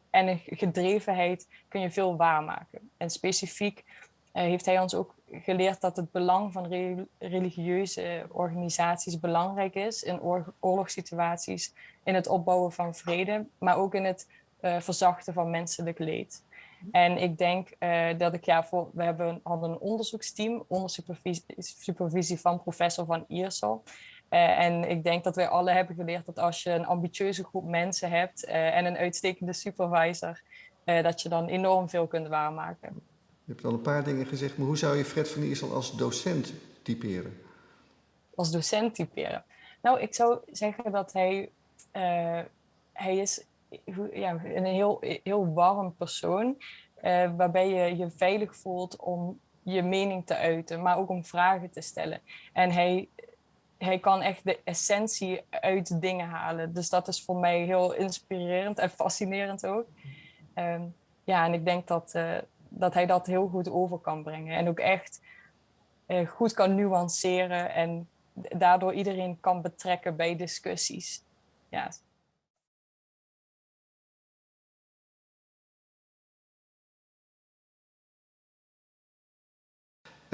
Speaker 7: en een gedrevenheid kun je veel waarmaken. En specifiek heeft hij ons ook geleerd dat het belang van re religieuze organisaties belangrijk is in oor oorlogssituaties, in het opbouwen van vrede, maar ook in het uh, verzachten van menselijk leed. En ik denk uh, dat ik, ja, voor, we hebben, hadden een onderzoeksteam onder supervisie, supervisie van professor Van Iersel. Uh, en ik denk dat wij alle hebben geleerd dat als je een ambitieuze groep mensen hebt en een uitstekende supervisor, dat je dan enorm veel kunt waarmaken.
Speaker 1: Je hebt al een paar dingen gezegd, maar hoe zou je Fred van Iersel als docent typeren?
Speaker 7: Als docent typeren? Nou, ik zou zeggen dat hij, hij is ja, een heel, heel warm persoon. Uh, waarbij je je veilig voelt om je mening te uiten, maar ook om vragen te stellen. En hij, hij kan echt de essentie uit dingen halen. Dus dat is voor mij heel inspirerend en fascinerend ook. Um, ja, en ik denk dat, uh, dat hij dat heel goed over kan brengen. En ook echt uh, goed kan nuanceren en daardoor iedereen kan betrekken bij discussies. Ja.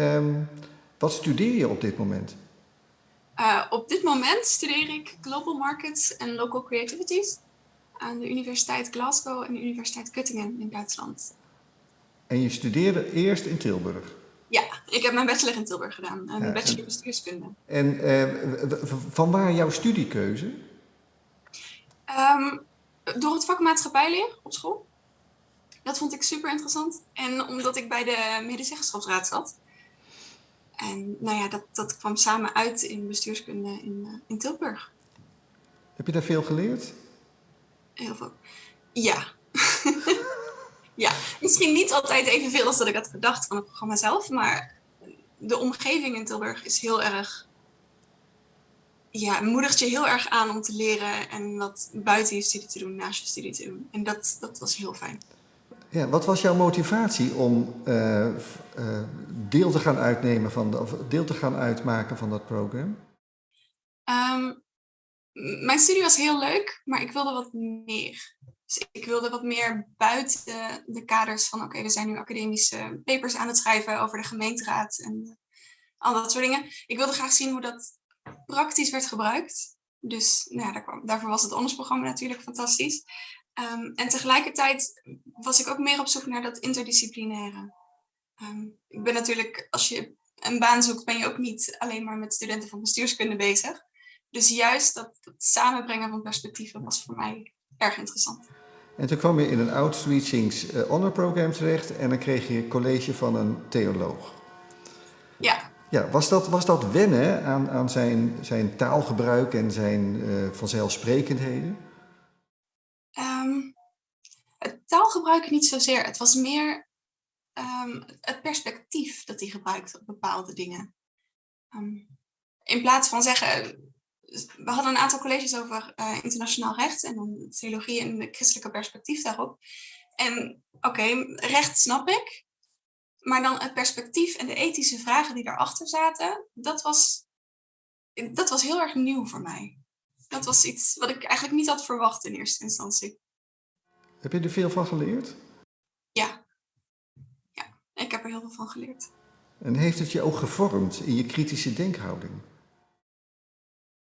Speaker 1: Um, wat studeer je op dit moment?
Speaker 8: Uh, op dit moment studeer ik Global Markets en Local Creativities aan de Universiteit Glasgow en de Universiteit Göttingen in Duitsland.
Speaker 1: En je studeerde eerst in Tilburg?
Speaker 8: Ja, ik heb mijn bachelor in Tilburg gedaan, een ja, bachelor bestuurskunde.
Speaker 1: En uh, van waar jouw studiekeuze?
Speaker 8: Um, door het vak maatschappijleer op school. Dat vond ik super interessant. En omdat ik bij de medezeggenschapsraad zat. En nou ja, dat, dat kwam samen uit in bestuurskunde in, uh, in Tilburg.
Speaker 1: Heb je daar veel geleerd?
Speaker 8: Heel veel. Ja. *laughs* ja, misschien niet altijd evenveel als dat ik had gedacht van het programma zelf, maar de omgeving in Tilburg is heel erg, ja, moedigt je heel erg aan om te leren en wat buiten je studie te doen, naast je studie te doen. En dat, dat was heel fijn.
Speaker 1: Ja, wat was jouw motivatie om uh, uh, deel te gaan uitnemen van de, of deel te gaan uitmaken van dat programma?
Speaker 8: Um, mijn studie was heel leuk, maar ik wilde wat meer. Dus ik wilde wat meer buiten de kaders van, oké, we zijn nu academische papers aan het schrijven over de gemeenteraad en al dat soort dingen. Ik wilde graag zien hoe dat praktisch werd gebruikt. Dus nou ja, daarvoor was het ondersprogramma natuurlijk fantastisch. Um, en tegelijkertijd was ik ook meer op zoek naar dat interdisciplinaire. Um, ik ben natuurlijk, als je een baan zoekt, ben je ook niet alleen maar met studenten van bestuurskunde bezig. Dus juist dat, dat samenbrengen van perspectieven was voor mij erg interessant.
Speaker 1: En toen kwam je in een Outreachings uh, Honor Program terecht en dan kreeg je college van een theoloog.
Speaker 8: Ja.
Speaker 1: Ja, was dat, was dat wennen aan, aan zijn, zijn taalgebruik en zijn uh, vanzelfsprekendheden?
Speaker 8: Um, het taalgebruik niet zozeer. Het was meer um, het perspectief dat hij gebruikte op bepaalde dingen. Um, in plaats van zeggen, we hadden een aantal colleges over uh, internationaal recht en dan theologie en de christelijke perspectief daarop. En oké, recht snap ik, maar dan het perspectief en de ethische vragen die daarachter zaten, dat was, dat was heel erg nieuw voor mij. Dat was iets wat ik eigenlijk niet had verwacht in eerste instantie.
Speaker 1: Heb je er veel van geleerd?
Speaker 8: Ja. Ja, ik heb er heel veel van geleerd.
Speaker 1: En heeft het je ook gevormd in je kritische denkhouding?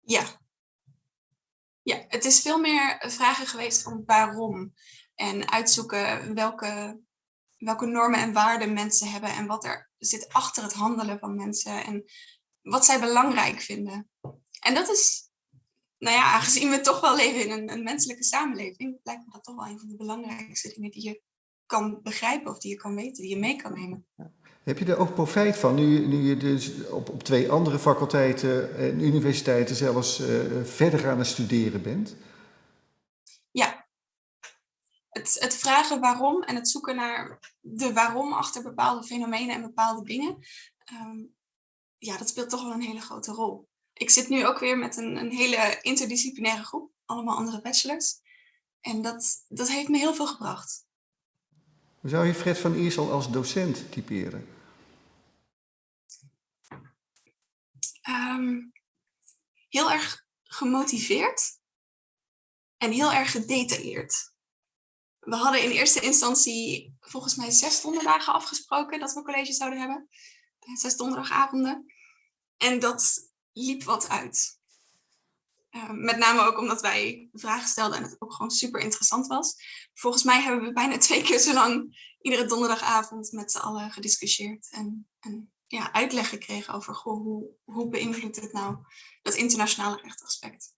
Speaker 8: Ja. Ja, het is veel meer vragen geweest van waarom. En uitzoeken welke, welke normen en waarden mensen hebben en wat er zit achter het handelen van mensen en wat zij belangrijk vinden. En dat is, nou ja, aangezien we toch wel leven in een, een menselijke samenleving, lijkt me dat toch wel een van de belangrijkste dingen die je kan begrijpen of die je kan weten, die je mee kan nemen.
Speaker 1: Heb je er ook profijt van, nu, nu je dus op, op twee andere faculteiten en universiteiten zelfs uh, verder aan het studeren bent?
Speaker 8: Ja. Het, het vragen waarom en het zoeken naar de waarom achter bepaalde fenomenen en bepaalde dingen, um, ja, dat speelt toch wel een hele grote rol. Ik zit nu ook weer met een, een hele interdisciplinaire groep, allemaal andere bachelors. En dat, dat heeft me heel veel gebracht.
Speaker 1: Hoe zou je Fred van Iersel als docent typeren?
Speaker 8: Um, heel erg gemotiveerd en heel erg gedetailleerd. We hadden in eerste instantie volgens mij zes donderdagen afgesproken dat we college zouden hebben. Zes donderdagavonden. En dat liep wat uit. Uh, met name ook omdat wij vragen stelden en het ook gewoon super interessant was. Volgens mij hebben we bijna twee keer zo lang iedere donderdagavond met z'n allen gediscussieerd. En, en ja, uitleg gekregen over goh, hoe, hoe beïnvloedt het nou dat internationale rechtaspect.